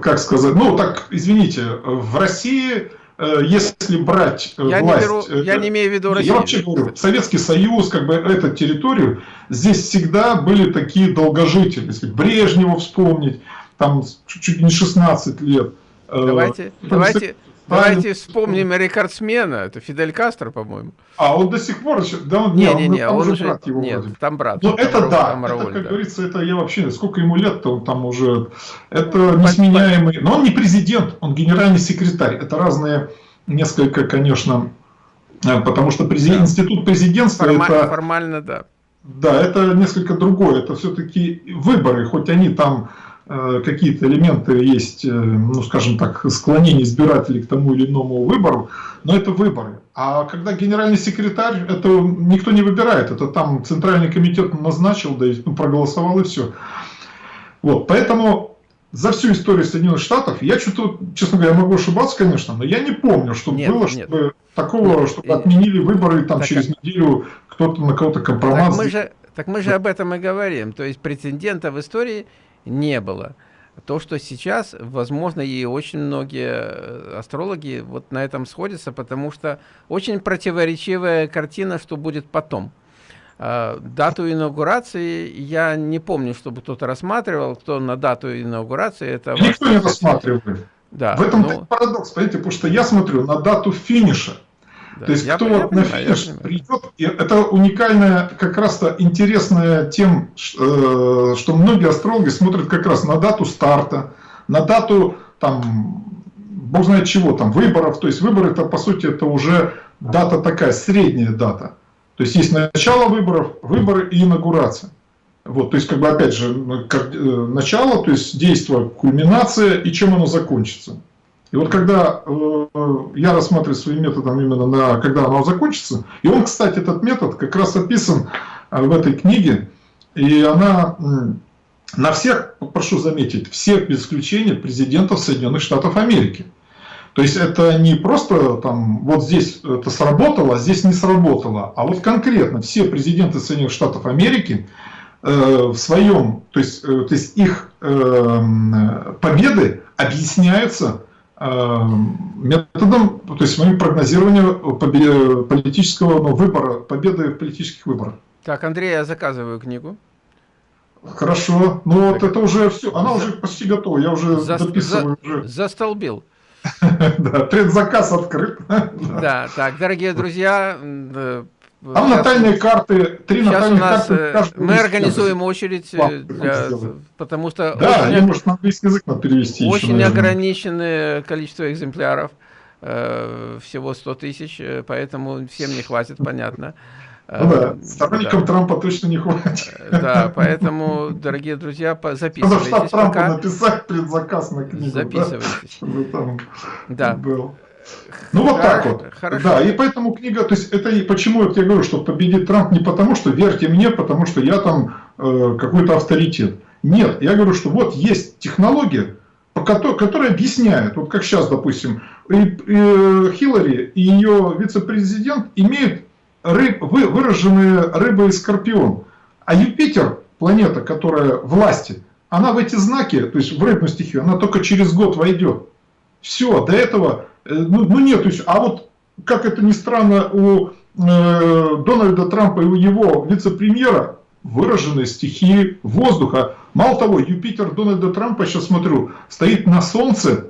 S2: как сказать, ну, так, извините, в России Э, если брать
S1: э, я власть... Не беру, э, я не имею в виду Россию.
S2: Я вообще говорю, Советский Союз, как бы эту территорию, здесь всегда были такие долгожители. Если Брежнева вспомнить, там чуть не 16 лет.
S1: Давайте, давайте, Давайте вспомним рекордсмена, это Фидель Кастро, по-моему.
S2: А он до сих пор еще, да,
S1: он, не, не, не, он, он уже, брат его нет, вроде. там брат.
S2: Ну это да, там это, как да. говорится, это я вообще, сколько ему лет-то он там уже, это несменяемый, но он не президент, он генеральный секретарь, это разные, несколько, конечно, э, потому что президент, да. институт президентства
S1: Формаль,
S2: это...
S1: Формально, да.
S2: Да, это несколько другое, это все-таки выборы, хоть они там Э, какие-то элементы есть, э, ну скажем так, склонение избирателей к тому или иному выбору, но это выборы. А когда генеральный секретарь, это никто не выбирает, это там Центральный комитет назначил, да и ну, проголосовал и все. Вот, поэтому за всю историю Соединенных Штатов, я что-то, честно говоря, могу ошибаться, конечно, но я не помню, чтобы нет, было, нет. чтобы такого, нет, чтобы отменили выборы и там так, через неделю кто-то на кого-то компромат.
S1: Так мы, же, так мы же об этом и говорим. То есть прецедента в истории не было. То, что сейчас, возможно, и очень многие э, астрологи вот на этом сходятся, потому что очень противоречивая картина, что будет потом. А, дату инаугурации я не помню, чтобы кто-то рассматривал, кто на дату инаугурации. Это
S2: Никто не рассматривает. Да, В этом ну... парадокс, понимаете, потому что я смотрю на дату финиша. Да. То есть, я кто я вот на финиш придет, это уникальная, как раз-то интересная тем, э, что многие астрологи смотрят как раз на дату старта, на дату, там, бог знает чего, там, выборов. То есть, выборы, это, по сути, это уже дата такая, средняя дата. То есть, есть начало выборов, выборы и инаугурация. Вот, то есть, как бы, опять же, э, начало, то есть, действие, кульминация и чем оно закончится. И вот когда э, я рассматриваю своим методом именно на когда оно закончится, и он, кстати, этот метод как раз описан э, в этой книге, и она на всех, прошу заметить, всех без исключения президентов Соединенных Штатов Америки. То есть это не просто там вот здесь это сработало, а здесь не сработало, а вот конкретно все президенты Соединенных Штатов Америки э, в своем, то есть, э, то есть их э, победы объясняются методом, то есть моим прогнозированием политического ну, выбора, победы в политических выборах.
S1: Так, Андрей, я заказываю книгу.
S2: Хорошо. Ну вот это уже все, она уже почти готова, я уже за, дописываю.
S1: За, уже. <laughs> Застолбил. <laughs>
S2: Да, предзаказ открыт.
S1: Да, так, дорогие друзья,
S2: там сейчас, натальные карты, три
S1: сейчас
S2: натальные
S1: у нас, карты. Мы организуем очередь, для, потому что
S2: да, очень, может на английский язык надо перевести.
S1: Очень еще, ограниченное количество экземпляров, э, всего 100 тысяч, э, поэтому всем не хватит, понятно.
S2: Ну да, э, сторонникам да. Трампа точно не хватит.
S1: Да, поэтому, дорогие друзья, записывайтесь. Надо
S2: штаб Трампа написать предзаказ на книгу.
S1: Записывайтесь. Да, там
S2: да. Ну вот так вот. Хорошо. Да, и поэтому книга, то есть это и почему я говорю, что победит Трамп не потому, что верьте мне, потому что я там э, какой-то авторитет. Нет, я говорю, что вот есть технология, которой, которая объясняет, вот как сейчас, допустим, и, и Хиллари и ее вице-президент имеют рыб, вы, выраженные рыбы и скорпион, а Юпитер, планета, которая власти, она в эти знаки, то есть в рыбную стихию, она только через год войдет. Все, до этого, ну, ну нет, есть, а вот, как это ни странно, у э, Дональда Трампа и у его вице-премьера выраженные стихии воздуха. Мало того, Юпитер Дональда Трампа, сейчас смотрю, стоит на Солнце.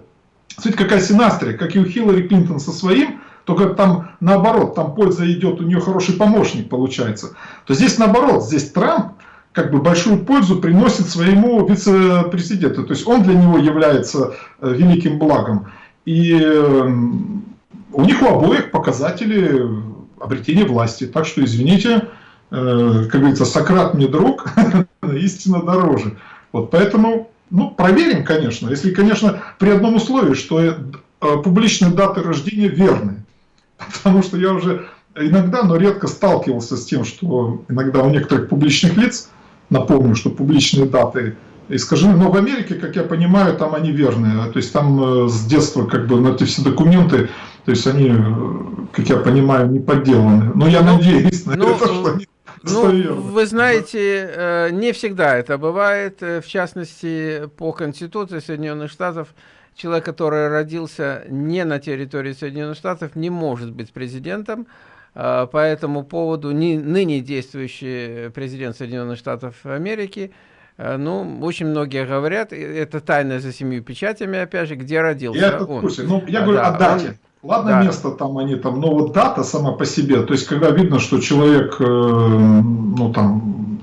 S2: Смотрите, какая синастрия, как и у Хиллари Клинтон со своим, только там наоборот, там польза идет, у нее хороший помощник получается. То здесь наоборот, здесь Трамп как бы большую пользу приносит своему вице-президенту. То есть он для него является э, великим благом. И эм, у них у обоих показатели обретения власти. Так что, извините, э, как говорится, Сократ мне друг, <laughs> истина дороже. Вот поэтому, ну, проверим, конечно. Если, конечно, при одном условии, что э, публичные даты рождения верны. <laughs> Потому что я уже иногда, но редко сталкивался с тем, что иногда у некоторых публичных лиц Напомню, что публичные даты искажены. Но в Америке, как я понимаю, там они верные. То есть там э, с детства как бы на эти все документы, то есть они, э, как я понимаю, не подделаны. Но я ну, надеюсь на ну, это, что они
S1: ну, вы знаете, э, не всегда это бывает. В частности, по Конституции Соединенных Штатов, человек, который родился не на территории Соединенных Штатов, не может быть президентом. По этому поводу не, ныне действующий президент Соединенных Штатов Америки, ну, очень многие говорят, это тайна за семью печатями, опять же, где родился
S2: я это он. Ну, я говорю да, о дате. Он, Ладно, да. место там они там, но вот дата сама по себе, то есть когда видно, что человек, э, ну там,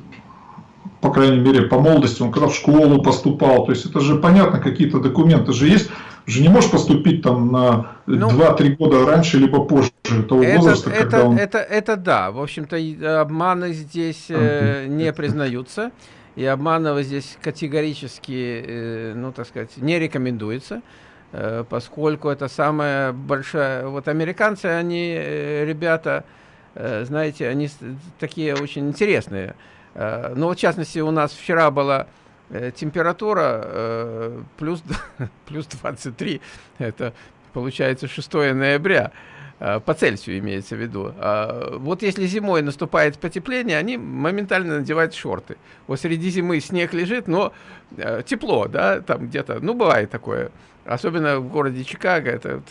S2: по крайней мере, по молодости, он когда в школу поступал, то есть это же понятно, какие-то документы же есть, же не можешь поступить там на ну, 2-3 года раньше, либо позже того
S1: это,
S2: возраста,
S1: это, когда он... Это, это да, в общем-то обманы здесь э, не признаются, и обманывать здесь категорически, э, ну так сказать, не рекомендуется, э, поскольку это самая большая... Вот американцы, они, э, ребята, э, знаете, они такие очень интересные. Э, ну вот в частности у нас вчера была Э, температура э, плюс, <laughs> плюс 23, это получается 6 ноября, по Цельсию имеется в виду. А вот если зимой наступает потепление, они моментально надевают шорты. Вот среди зимы снег лежит, но э, тепло, да, там где-то, ну бывает такое. Особенно в городе Чикаго, это,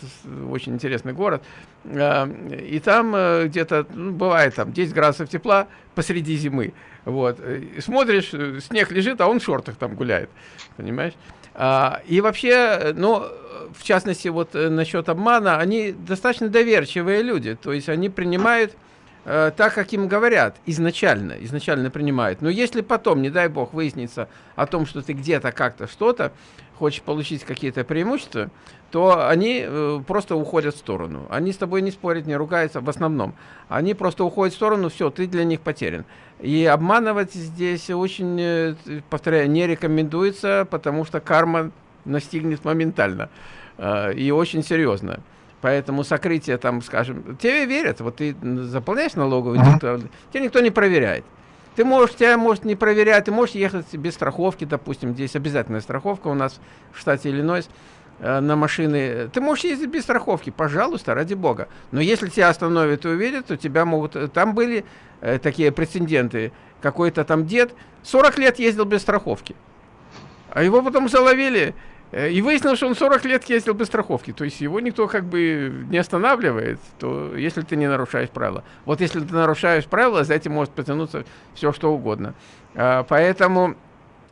S1: очень интересный город. Э, и там э, где-то, ну, бывает там 10 градусов тепла посреди зимы. Вот. Смотришь, э, снег лежит, а он в шортах там гуляет. Понимаешь? А, и вообще, ну, в частности, вот э, насчет обмана, они достаточно доверчивые люди. То есть они принимают э, так, как им говорят, изначально, изначально принимают. Но если потом, не дай бог, выяснится о том, что ты где-то как-то что-то, хочешь получить какие-то преимущества, то они э, просто уходят в сторону. Они с тобой не спорят, не ругаются в основном. Они просто уходят в сторону, все, ты для них потерян. И обманывать здесь очень, э, повторяю, не рекомендуется, потому что карма настигнет моментально и очень серьезно. Поэтому сокрытие там, скажем, тебе верят, вот ты заполняешь налоговый, uh -huh. тебя никто не проверяет. Ты можешь, тебя может не проверять, ты можешь ехать без страховки, допустим, здесь обязательная страховка у нас в штате Иллинойс э, на машины. Ты можешь ездить без страховки, пожалуйста, ради бога. Но если тебя остановят и увидят, то тебя могут... Э, там были э, такие прецеденты. Какой-то там дед 40 лет ездил без страховки. А его потом заловили Э, и выяснилось, что он 40 лет ездил без страховки. То есть его никто как бы не останавливает, то если ты не нарушаешь правила. Вот если ты нарушаешь правила, за этим может потянуться все что угодно. А, поэтому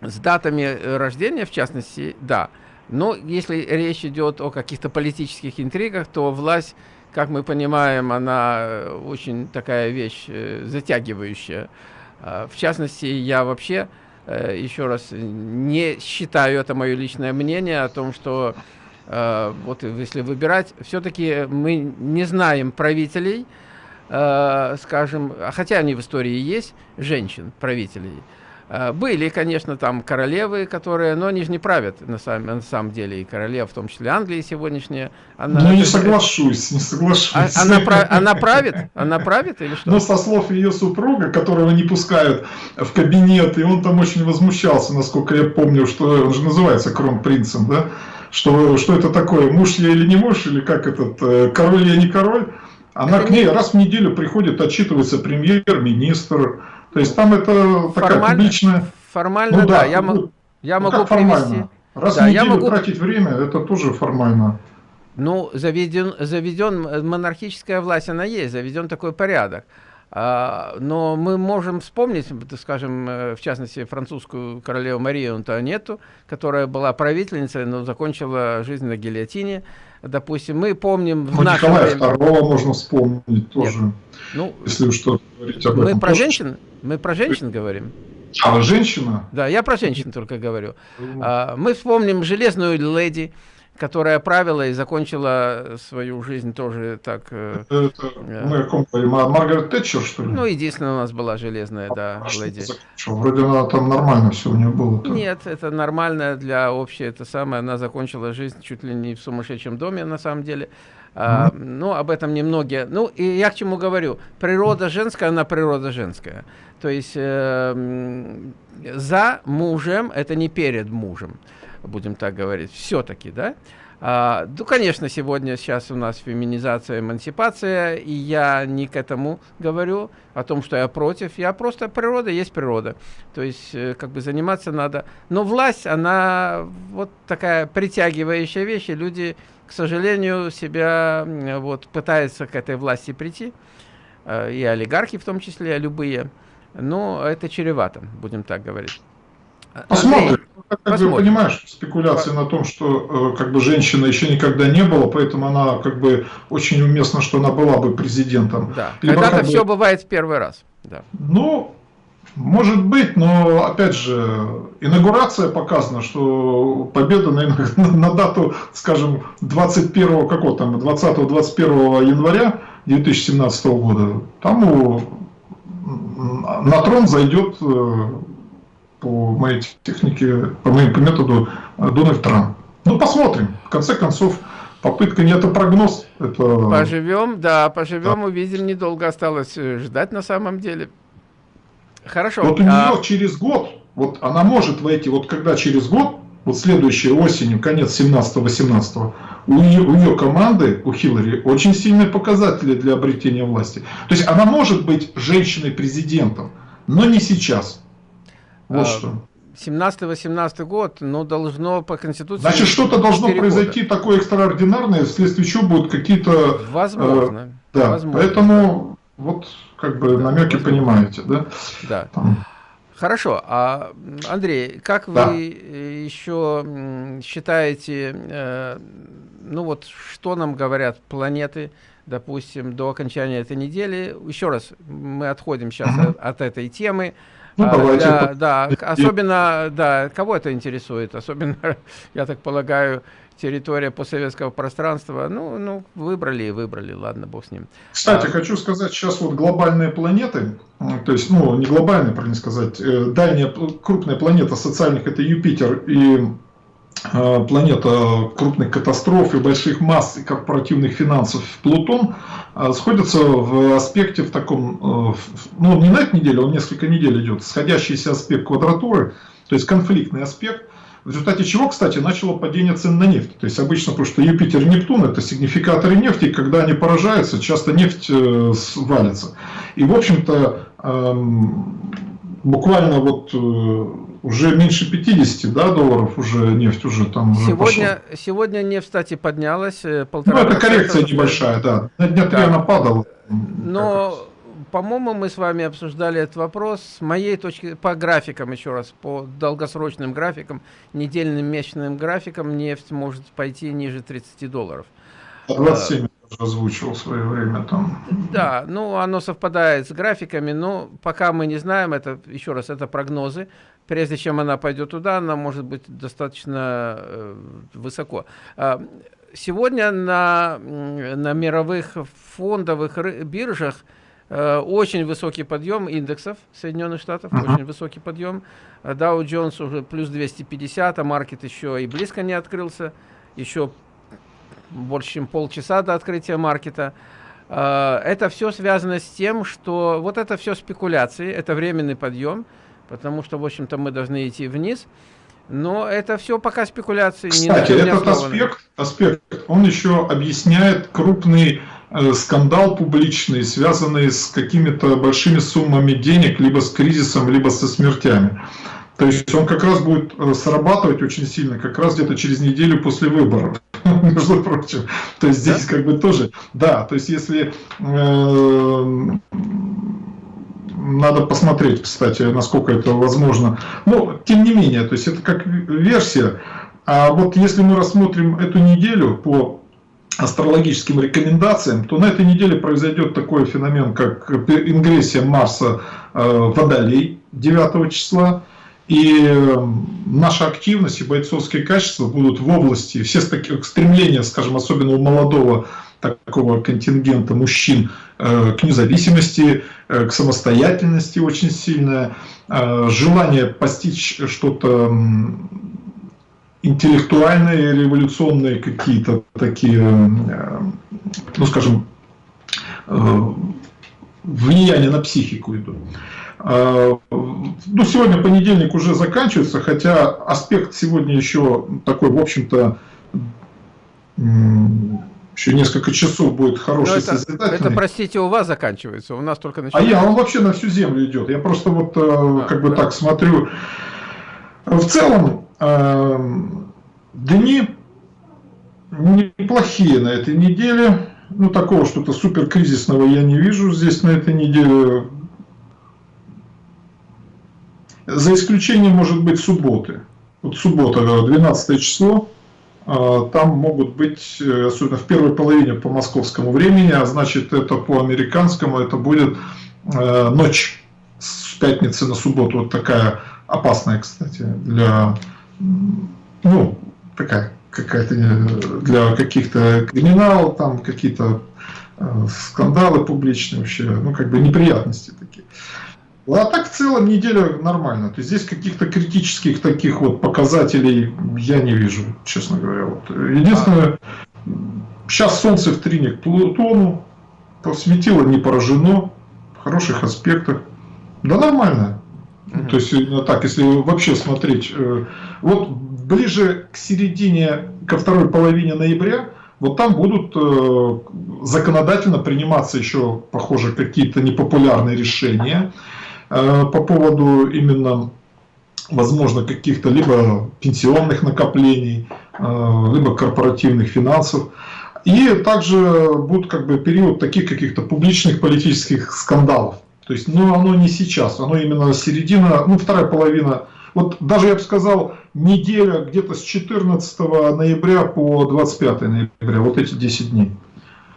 S1: с датами э, рождения, в частности, да. Но если речь идет о каких-то политических интригах, то власть, как мы понимаем, она э, очень такая вещь затягивающая. А, в частности, я вообще Э, еще раз, не считаю, это мое личное мнение, о том, что э, вот если выбирать, все-таки мы не знаем правителей, э, скажем, хотя они в истории есть, женщин, правителей, Э, были, конечно, там королевы, которые, но они же не правят на самом, на самом деле, и королева, в том числе Англии сегодняшняя.
S2: Она, ну, не соглашусь, не соглашусь. А,
S1: она, она правит? Она правит или что?
S2: Ну, со слов ее супруга, которого не пускают в кабинет, и он там очень возмущался, насколько я помню, что он же называется кронпринцем, да? Что, что это такое, муж я или не муж, или как этот, э, король я не король? Она это к ней не... раз в неделю приходит, отчитывается премьер-министр, то есть там это такая
S1: формально,
S2: публичная...
S1: Формально, ну, да. да. Я, Я ну, могу привести...
S2: Раз да, в неделю я могу... тратить время, это тоже формально.
S1: Ну, заведен, заведен монархическая власть, она есть, заведен такой порядок. А, но мы можем вспомнить, скажем, э, в частности, французскую королеву Марию Антуанетту, которая была правительницей, но закончила жизнь на гильотине. Допустим, мы помним...
S2: Ну, Николая время... II можно вспомнить тоже, Нет. ну, если что говорить об
S1: мы этом. Про женщин, мы про женщин говорим.
S2: А, женщина?
S1: Да, я про женщин только говорю. А, мы вспомним «Железную леди», которая правила и закончила свою жизнь тоже так...
S2: Э, это, э, мы о ком говорим? О Маргарет Тэтчер, что ли?
S1: Ну, единственная у нас была железная, да, а леди.
S2: Вроде она там нормально все у нее было.
S1: -то. Нет, это нормально для общей, это самое, она закончила жизнь чуть ли не в сумасшедшем доме, на самом деле. А, ну, об этом немногие. Ну, и я к чему говорю. Природа женская, она природа женская. То есть э, за мужем, это не перед мужем будем так говорить, все-таки, да? А, ну, конечно, сегодня сейчас у нас феминизация, эмансипация, и я не к этому говорю, о том, что я против. Я просто природа есть природа. То есть, э, как бы заниматься надо. Но власть, она вот такая притягивающая вещь, и люди, к сожалению, себя вот пытаются к этой власти прийти, э, и олигархи в том числе, любые. Но это чревато, будем так говорить.
S2: Посмотрим. Ну, как Посмотрим. бы понимаешь, спекуляции на том, что э, как бы женщина еще никогда не было, поэтому она как бы очень уместно, что она была бы президентом.
S1: Да. Когда-то все бы... бывает в первый раз. Да.
S2: Ну, может быть, но опять же, инаугурация показана, что победа на, <laughs> на дату, скажем, 21 какого там, 20-21 января 2017 года, там у, на трон зайдет э, по моей технике, по моему по методу э, Дональд Трамп. Ну, посмотрим. В конце концов, попытка не это прогноз. Это...
S1: Поживем, да, поживем, да. увидим. Недолго осталось э, ждать на самом деле. Хорошо.
S2: Вот у нее а... через год, вот она может войти, вот когда через год, вот следующей осенью, конец 17-18, у нее, у нее команды, у Хиллари, очень сильные показатели для обретения власти. То есть она может быть женщиной-президентом, но не сейчас. Вот а, что.
S1: 17-18 год, но должно по Конституции...
S2: Значит, что-то должно произойти года. такое экстраординарное, вследствие чего будут какие-то...
S1: Возможно.
S2: Э, да, возможно, поэтому. Вот как бы да, намеки возможно. понимаете, да?
S1: Да. Там. Хорошо, а Андрей, как да. вы еще считаете, э, ну вот, что нам говорят планеты, допустим, до окончания этой недели? Еще раз, мы отходим сейчас угу. от, от этой темы. Ну, а, давайте. Да, да, особенно, да, кого это интересует? Особенно, <laughs> я так полагаю, территория постсоветского пространства. Ну, ну, выбрали и выбрали, ладно, бог с ним.
S2: Кстати, а, хочу сказать, сейчас вот глобальные планеты, то есть, ну, не глобальные, правильно сказать, э, дальняя крупная планета социальных, это Юпитер и Э, планета крупных катастроф и больших масс и корпоративных финансов Плутон э, сходятся в аспекте в таком, э, ну не на этой неделе, он несколько недель идет, сходящийся аспект квадратуры, то есть конфликтный аспект, в результате чего, кстати, начало падение цен на нефть. То есть обычно, потому что Юпитер и Нептун это сигнификаторы нефти, и когда они поражаются, часто нефть валится. И в общем-то, эм, буквально вот уже меньше 50 да, долларов уже нефть уже там уже
S1: сегодня, пошла. сегодня нефть, кстати, поднялась.
S2: Э, полтора ну, это коррекция уже. небольшая, да. На дня три она падала.
S1: Но, по-моему, мы с вами обсуждали этот вопрос. С моей точки, по графикам еще раз, по долгосрочным графикам, недельным, месячным графикам, нефть может пойти ниже 30 долларов.
S2: 27 озвучил в свое время там.
S1: Да, ну оно совпадает с графиками, но пока мы не знаем, это еще раз, это прогнозы прежде чем она пойдет туда, она может быть достаточно э, высоко. А, сегодня на, на мировых фондовых биржах очень высокий подъем индексов Соединенных Штатов, uh -huh. очень высокий подъем. Dow Jones уже плюс 250, а маркет еще и близко не открылся, еще больше, чем полчаса до открытия маркета. А, это все связано с тем, что вот это все спекуляции, это временный подъем, потому что, в общем-то, мы должны идти вниз. Но это все пока спекуляции.
S2: Кстати, не этот аспект, аспект, он еще объясняет крупный э, скандал публичный, связанный с какими-то большими суммами денег, либо с кризисом, либо со смертями. То есть он как раз будет э, срабатывать очень сильно, как раз где-то через неделю после выборов, <laughs> между прочим. То есть здесь как бы тоже, да, то есть если э, надо посмотреть, кстати, насколько это возможно. Но, тем не менее, то есть это как версия. А вот если мы рассмотрим эту неделю по астрологическим рекомендациям, то на этой неделе произойдет такой феномен, как ингрессия Марса э, в Водолей 9 числа. И эм, наша активность и бойцовские качества будут в области, все стремления, скажем, особенно у молодого такого контингента мужчин э, к независимости, э, к самостоятельности очень сильное, э, желание постичь что-то интеллектуальные, революционные какие-то такие, ну скажем, влияние на психику идут. А, ну, сегодня понедельник уже заканчивается, хотя аспект сегодня еще такой, в общем-то, еще несколько часов будет хороший,
S1: это, это, простите, у вас заканчивается, у нас только
S2: начинается. А я, он вообще на всю землю идет. Я просто вот э, а, как бы да. так смотрю. В целом, э, дни неплохие на этой неделе. Ну, такого что-то супер кризисного я не вижу здесь на этой неделе. За исключением, может быть, субботы. Вот суббота, 12 число, а, там могут быть, э, особенно в первой половине по московскому времени, а значит это по американскому, это будет э, ночь с пятницы на субботу, вот такая опасная, кстати, для, ну, такая какая-то э, для каких-то криминал, там какие-то скандалы публичные вообще, ну как бы неприятности такие. А так в целом неделя нормально. То есть здесь каких-то критических таких вот показателей я не вижу, честно говоря. Вот. Единственное, сейчас Солнце в трине к Плутону, светило не поражено, в хороших аспектах. Да нормально. Mm То есть именно так, если вообще смотреть, э, вот ближе к середине, ко второй половине ноября, вот там будут э, законодательно приниматься еще, похоже, какие-то непопулярные решения. Э, по поводу именно, возможно, каких-то либо пенсионных накоплений, э, либо корпоративных финансов. И также будет как бы период таких каких-то публичных политических скандалов. То есть, ну, оно не сейчас, оно именно середина, ну, вторая половина. Вот даже я бы сказал, неделя где-то с 14 ноября по 25 ноября, вот эти 10 дней.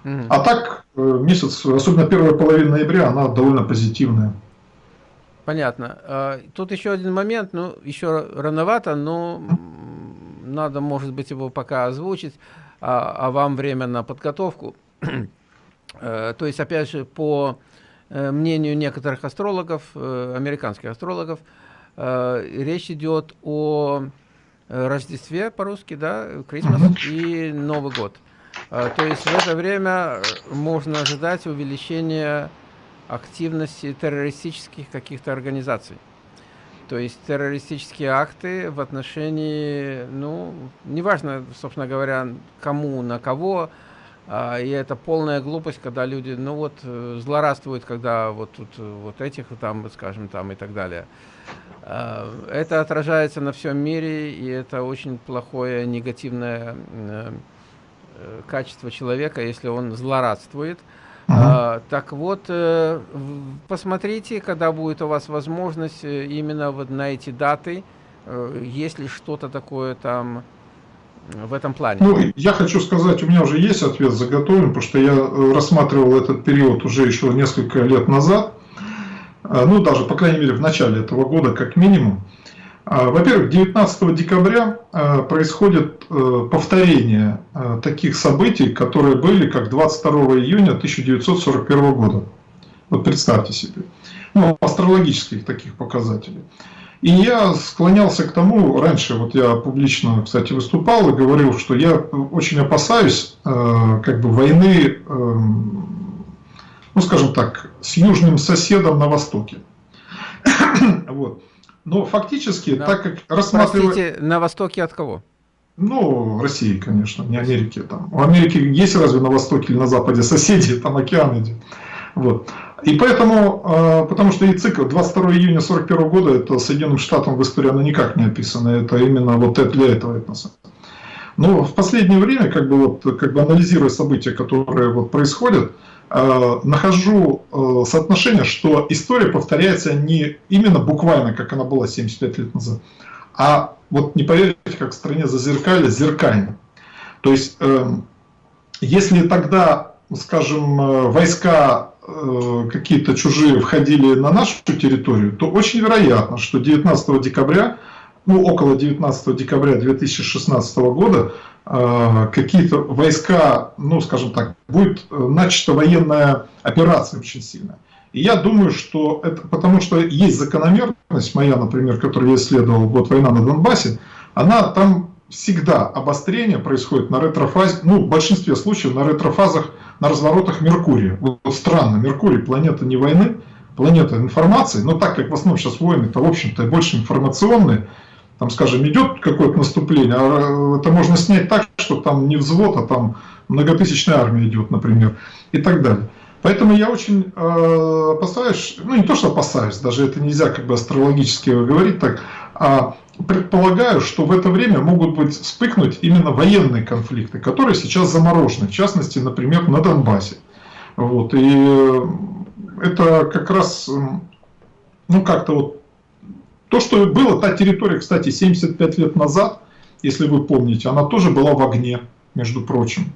S2: А так, э, месяц, особенно первая половина ноября, она довольно позитивная.
S1: Понятно. А, тут еще один момент, ну, еще рановато, но надо, может быть, его пока озвучить, а, а вам время на подготовку. <clears throat> Э, то есть, опять же, по мнению некоторых астрологов, э, американских астрологов, речь идет о Рождестве по-русски, да, Крисмас и Новый год. То есть в это время можно ожидать увеличения активности террористических каких-то организаций. То есть террористические акты в отношении, ну, неважно, собственно говоря, кому, на кого, и это полная глупость, когда люди, ну вот, э, злорадствуют, когда вот тут вот этих там, скажем, там и так далее. А, это отражается на всем мире, и это очень плохое негативное э, э, качество человека, если он злорадствует. А, так вот, э, посмотрите, когда будет у вас возможность э, именно вот на эти даты, э, есть ли что-то такое там в этом плане.
S2: Ну, я хочу сказать, у меня уже есть ответ заготовлен, потому что я рассматривал этот период уже еще несколько лет назад, ну, даже, по крайней мере, в начале этого года, как минимум. А, во-первых, 19 декабря происходит э, повторение таких событий, которые были как 22 июня 1941 года. Вот представьте себе. Ну, астрологических таких показателей. И я склонялся к тому, раньше вот я публично, кстати, выступал и говорил, что я очень опасаюсь э, как бы войны, эм, ну скажем так, с южным соседом на востоке. <coughs> вот. Но фактически, на... так как
S1: рассматривать... Простите, на востоке от кого?
S2: Ну, России, конечно, не Америки. Там. У Америки есть разве на востоке или на западе соседи, <laughs> там океан идет. Вот. И поэтому, э, потому что и цикл 22 июня 41 года, это Соединенным Штатам в истории оно никак не описано, это именно вот для этого этноса. Но в последнее время, как бы, вот, как бы анализируя события, которые вот происходят, э, нахожу э, соотношение, что история повторяется не именно буквально, как она была 75 лет назад, а вот не поверите, как в стране зазеркали, зеркально. То есть, э, если тогда, скажем, войска какие-то чужие входили на нашу территорию, то очень вероятно, что 19 декабря, ну около 19 декабря 2016 года, какие-то войска, ну скажем так, будет начата военная операция очень сильная. И я думаю, что это потому что есть закономерность моя, например, которую я исследовал, вот война на Донбассе, она там всегда обострение происходит на ретрофазе, ну, в большинстве случаев на ретрофазах, на разворотах Меркурия. Вот странно, Меркурий планета не войны, планета информации, но так как в основном сейчас войны, то в общем-то больше информационные, там, скажем, идет какое-то наступление, а это можно снять так, что там не взвод, а там многотысячная армия идет, например, и так далее. Поэтому я очень э, опасаюсь, ну не то, что опасаюсь, даже это нельзя как бы астрологически говорить так, а предполагаю, что в это время могут быть вспыхнуть именно военные конфликты, которые сейчас заморожены, в частности, например, на Донбассе. Вот, и э, это как раз, ну как-то вот, то, что было, та территория, кстати, 75 лет назад, если вы помните, она тоже была в огне, между прочим.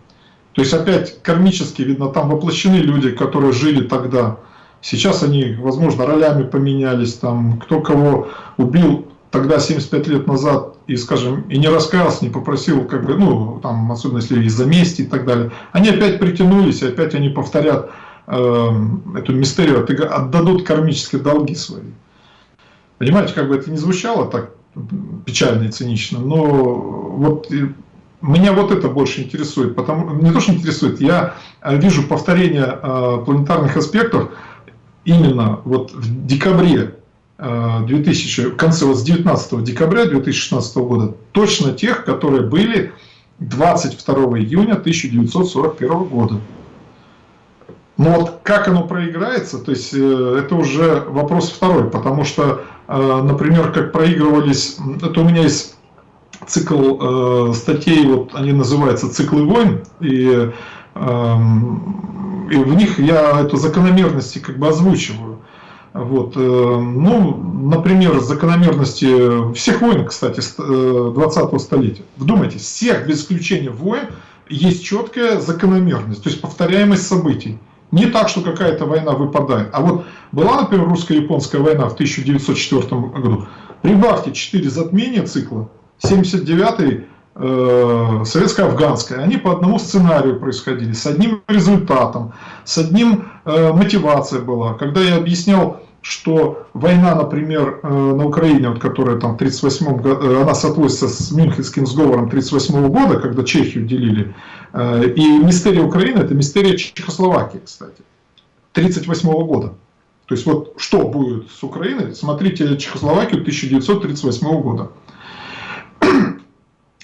S2: То есть опять кармически, видно, там воплощены люди, которые жили тогда. Сейчас они, возможно, ролями поменялись, там, кто кого убил тогда 75 лет назад и, скажем, и не раскаялся, не попросил, как бы, ну, там, особенно если из-за мести и так далее, они опять притянулись, и опять они повторят э, эту мистерию, отдадут кармические долги свои. Понимаете, как бы это не звучало так печально и цинично, но вот меня вот это больше интересует, потому не то, что интересует, я вижу повторение э, планетарных аспектов именно вот в декабре 2000, э, в конце вот с 19 декабря 2016 года, точно тех, которые были 22 июня 1941 года. Но вот как оно проиграется, то есть это уже вопрос второй, потому что, например, как проигрывались, это у меня есть цикл э, статей, вот они называются «Циклы войн», и, э, и в них я эту закономерности как бы озвучиваю. Вот, э, ну, например, закономерности всех войн, кстати, 20-го э, столетия. Вдумайтесь, всех, без исключения войн, есть четкая закономерность, то есть повторяемость событий. Не так, что какая-то война выпадает. А вот была, например, русско-японская война в 1904 году. Прибавьте 4 затмения цикла, 79-й э, советско-афганская, они по одному сценарию происходили, с одним результатом, с одним э, мотивация была. Когда я объяснял, что война, например, э, на Украине, вот, которая там в 38 году, э, она соотносится с Мюнхенским сговором 38 года, когда Чехию делили, э, и мистерия Украины, это мистерия Чехословакии, кстати, 38 года. То есть вот что будет с Украиной, смотрите Чехословакию 1938 года. <clears throat>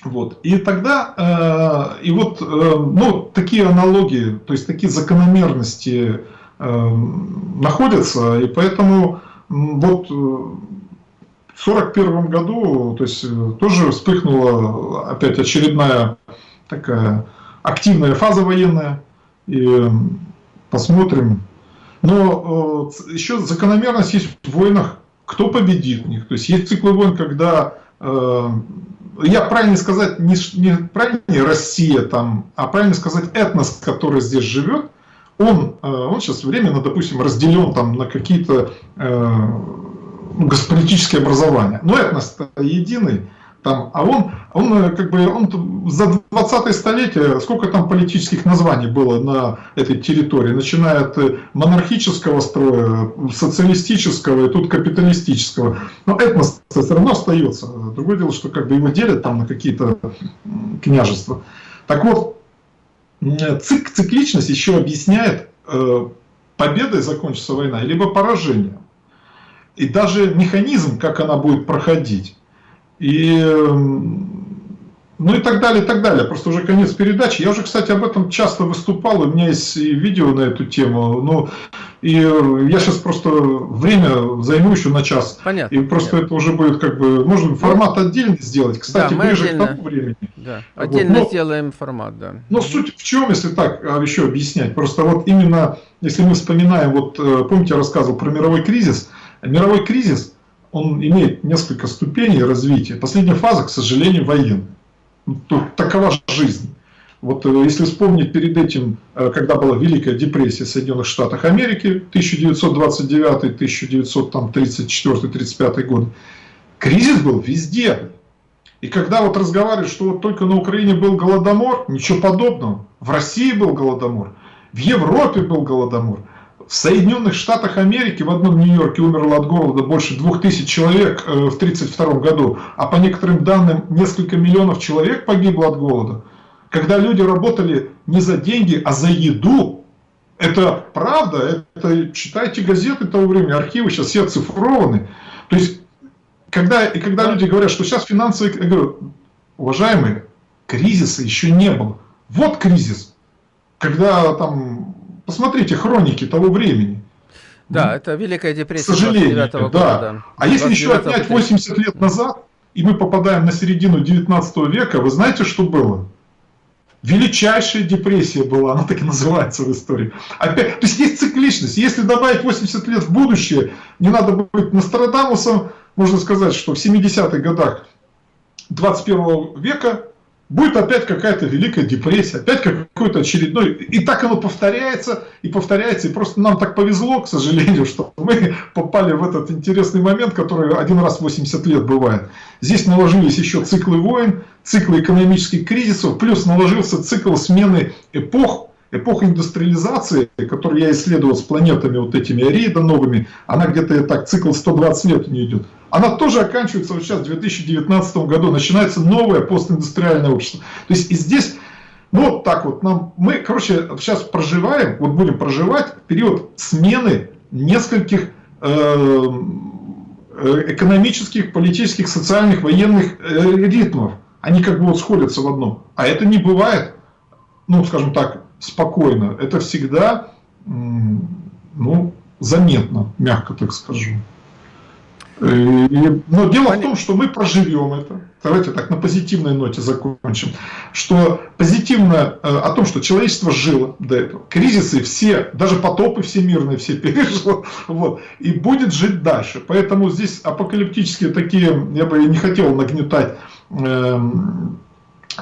S2: Вот. И тогда, э, и вот, э, ну, такие аналогии, то есть такие закономерности находятся, и поэтому вот в 1941 году, то есть тоже вспыхнула опять очередная такая активная фаза военная, и посмотрим. Но э, еще закономерность есть в войнах, кто победит в них. То есть есть циклы войн, когда э, я правильно сказать, не, не правильно Россия там, а правильно сказать этнос, который здесь живет, он, э, он сейчас временно, допустим, разделен там на какие-то э, ну, политические образования. Но этнос единый, там, а он, он э, как бы он за 20 столетие, сколько там политических названий было на этой территории, начиная от э, монархического строя, социалистического и тут капиталистического. Но этнос все равно остается. Другое дело, что как бы его делят там на какие-то княжества. Так вот, цик, цикличность еще объясняет, э, победой закончится война, либо поражением. И даже механизм, как она будет проходить. И ну и так далее, и так далее. Просто уже конец передачи. Я уже, кстати, об этом часто выступал, у меня есть видео на эту тему. Ну, и я сейчас просто время займу еще на час.
S1: Понятно.
S2: И просто
S1: понятно.
S2: это уже будет как бы, можно формат отдельно сделать. Кстати,
S1: да,
S2: ближе
S1: отдельно,
S2: к тому времени.
S1: Да, отдельно
S2: вот.
S1: сделаем формат, да.
S2: Но суть в чем, если так а, еще объяснять? Просто вот именно, если мы вспоминаем, вот э, помните, я рассказывал про мировой кризис. Мировой кризис, он имеет несколько ступеней развития. Последняя фаза, к сожалению, военная. Тут такова жизнь. Вот э, если вспомнить перед этим, э, когда была Великая депрессия в Соединенных Штатах Америки, 1929-1934-35 годы, кризис был везде. И когда вот разговаривают, что вот только на Украине был голодомор, ничего подобного. В России был голодомор, в Европе был голодомор. В Соединенных Штатах Америки в одном Нью-Йорке умерло от голода больше 2000 человек э, в 1932 году, а по некоторым данным несколько миллионов человек погибло от голода. Когда люди работали не за деньги, а за еду, это правда, это читайте газеты того времени, архивы сейчас все оцифрованы. То есть, когда, и когда люди говорят, что сейчас финансовый, я говорю, уважаемые, кризиса еще не было. Вот кризис, когда там Посмотрите хроники того времени.
S1: Да, это Великая депрессия
S2: К сожалению,
S1: -го года.
S2: да.
S1: да.
S2: А если еще отнять 80 лет назад, и мы попадаем на середину 19 века, вы знаете, что было? Величайшая депрессия была, она так и называется в истории. Опять, то есть есть цикличность. Если добавить 80 лет в будущее, не надо быть Нострадамусом, можно сказать, что в 70-х годах 21 века будет опять какая-то великая депрессия, опять какой-то очередной... И так оно повторяется, и повторяется, и просто нам так повезло, к сожалению, что мы попали в этот интересный момент, который один раз в 80 лет бывает. Здесь наложились еще циклы войн, циклы экономических кризисов, плюс наложился цикл смены эпох, эпоха индустриализации, которую я исследовал с планетами вот этими Арида новыми, она где-то так, цикл 120 лет у нее идет. Она тоже оканчивается вот сейчас в 2019 году, начинается новое постиндустриальное общество. То есть и здесь, ну вот так вот, нам, мы, короче, сейчас проживаем, вот будем проживать период смены нескольких э, э экономических, политических, социальных, военных э, ритмов. Они как бы вот сходятся в одном. А это не бывает, ну, скажем так, спокойно. Это всегда, ну, заметно, мягко так скажу. Но дело в том, что мы проживем это. Давайте так на позитивной ноте закончим. Что позитивно э, о том, что человечество жило до этого. Кризисы все, даже потопы всемирные все <laughs> пережило. Вот, и будет жить дальше. Поэтому здесь апокалиптические такие, я бы не хотел нагнетать э,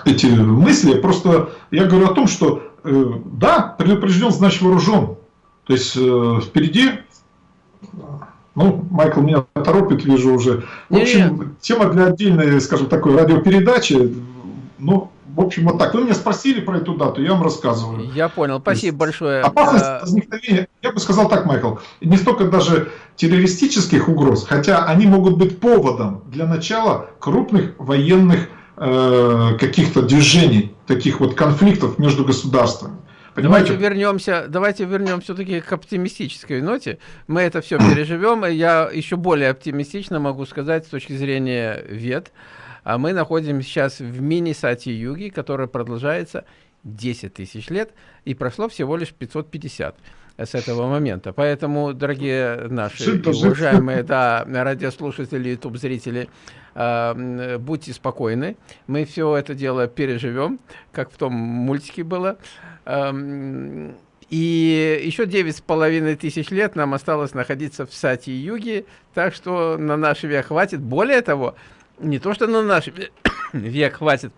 S2: эти мысли. Просто я говорю о том, что э, да, предупрежден, значит вооружен. То есть э, впереди ну, Майкл меня торопит, вижу уже. В общем, Нет. тема для отдельной, скажем, такой радиопередачи. Ну, в общем, вот так. Вы меня спросили про эту дату, я вам рассказываю.
S1: Я понял, спасибо большое.
S2: Опасность а... возникновения, я бы сказал так, Майкл, не столько даже террористических угроз, хотя они могут быть поводом для начала крупных военных э, каких-то движений, таких вот конфликтов между государствами.
S1: Понимаете? Давайте вернемся, давайте вернемся все-таки к оптимистической ноте. Мы это все переживем. Я еще более оптимистично могу сказать с точки зрения вет. А мы находимся сейчас в мини-сати-юге, которая продолжается 10 тысяч лет, и прошло всего лишь 550 с этого момента. Поэтому, дорогие наши уважаемые да, радиослушатели, YouTube-зрители, э, будьте спокойны. Мы все это дело переживем, как в том мультике было. Эм, и еще девять с половиной тысяч лет нам осталось находиться в Сати-Юге, так что на наш век хватит. Более того, не то, что на наш век хватит,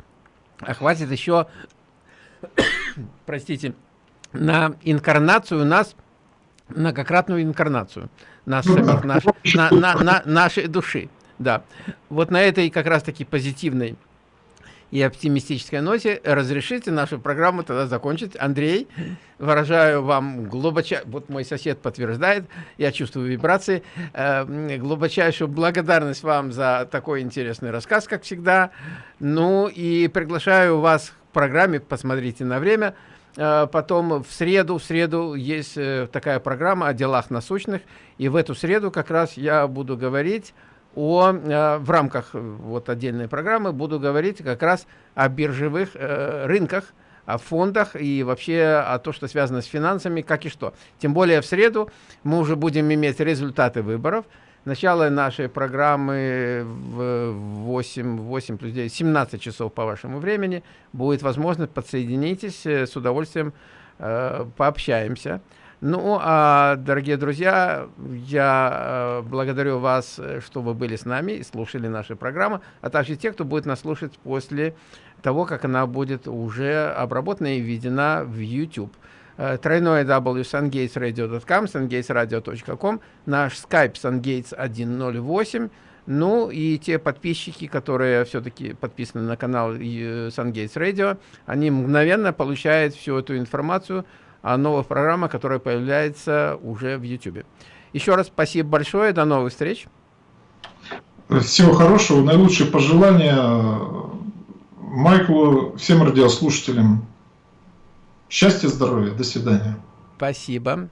S1: а хватит еще, <coughs> простите, на инкарнацию нас, многократную инкарнацию нас ну, самих, наш, на, на, на нашей души. Да, вот на этой как раз-таки позитивной и оптимистической ноте разрешите нашу программу тогда закончить. Андрей, выражаю вам глубочайшую, вот мой сосед подтверждает, я чувствую вибрации, э, глубочайшую благодарность вам за такой интересный рассказ, как всегда. Ну и приглашаю вас к программе, посмотрите на время. Э, потом в среду, в среду есть э, такая программа о делах насущных, и в эту среду как раз я буду говорить о, э, в рамках вот отдельной программы буду говорить как раз о биржевых э, рынках, о фондах и вообще о том, что связано с финансами, как и что. Тем более в среду мы уже будем иметь результаты выборов. Начало нашей программы в 8, 8 плюс 9, 17 часов по вашему времени. Будет возможность, подсоединитесь, э, с удовольствием э, пообщаемся. Ну, а, дорогие друзья, я э, благодарю вас, что вы были с нами и слушали наши программы, а также те, кто будет нас слушать после того, как она будет уже обработана и введена в YouTube. Э, тройное w sungatesradio.com, sungatesradio.com, наш skype sungates108, ну и те подписчики, которые все-таки подписаны на канал Sungates Radio, они мгновенно получают всю эту информацию о новых программах, которые появляются уже в YouTube. Еще раз спасибо большое, до новых встреч.
S2: Всего хорошего, наилучшие пожелания Майклу, всем радиослушателям. Счастья, здоровья, до свидания.
S1: Спасибо.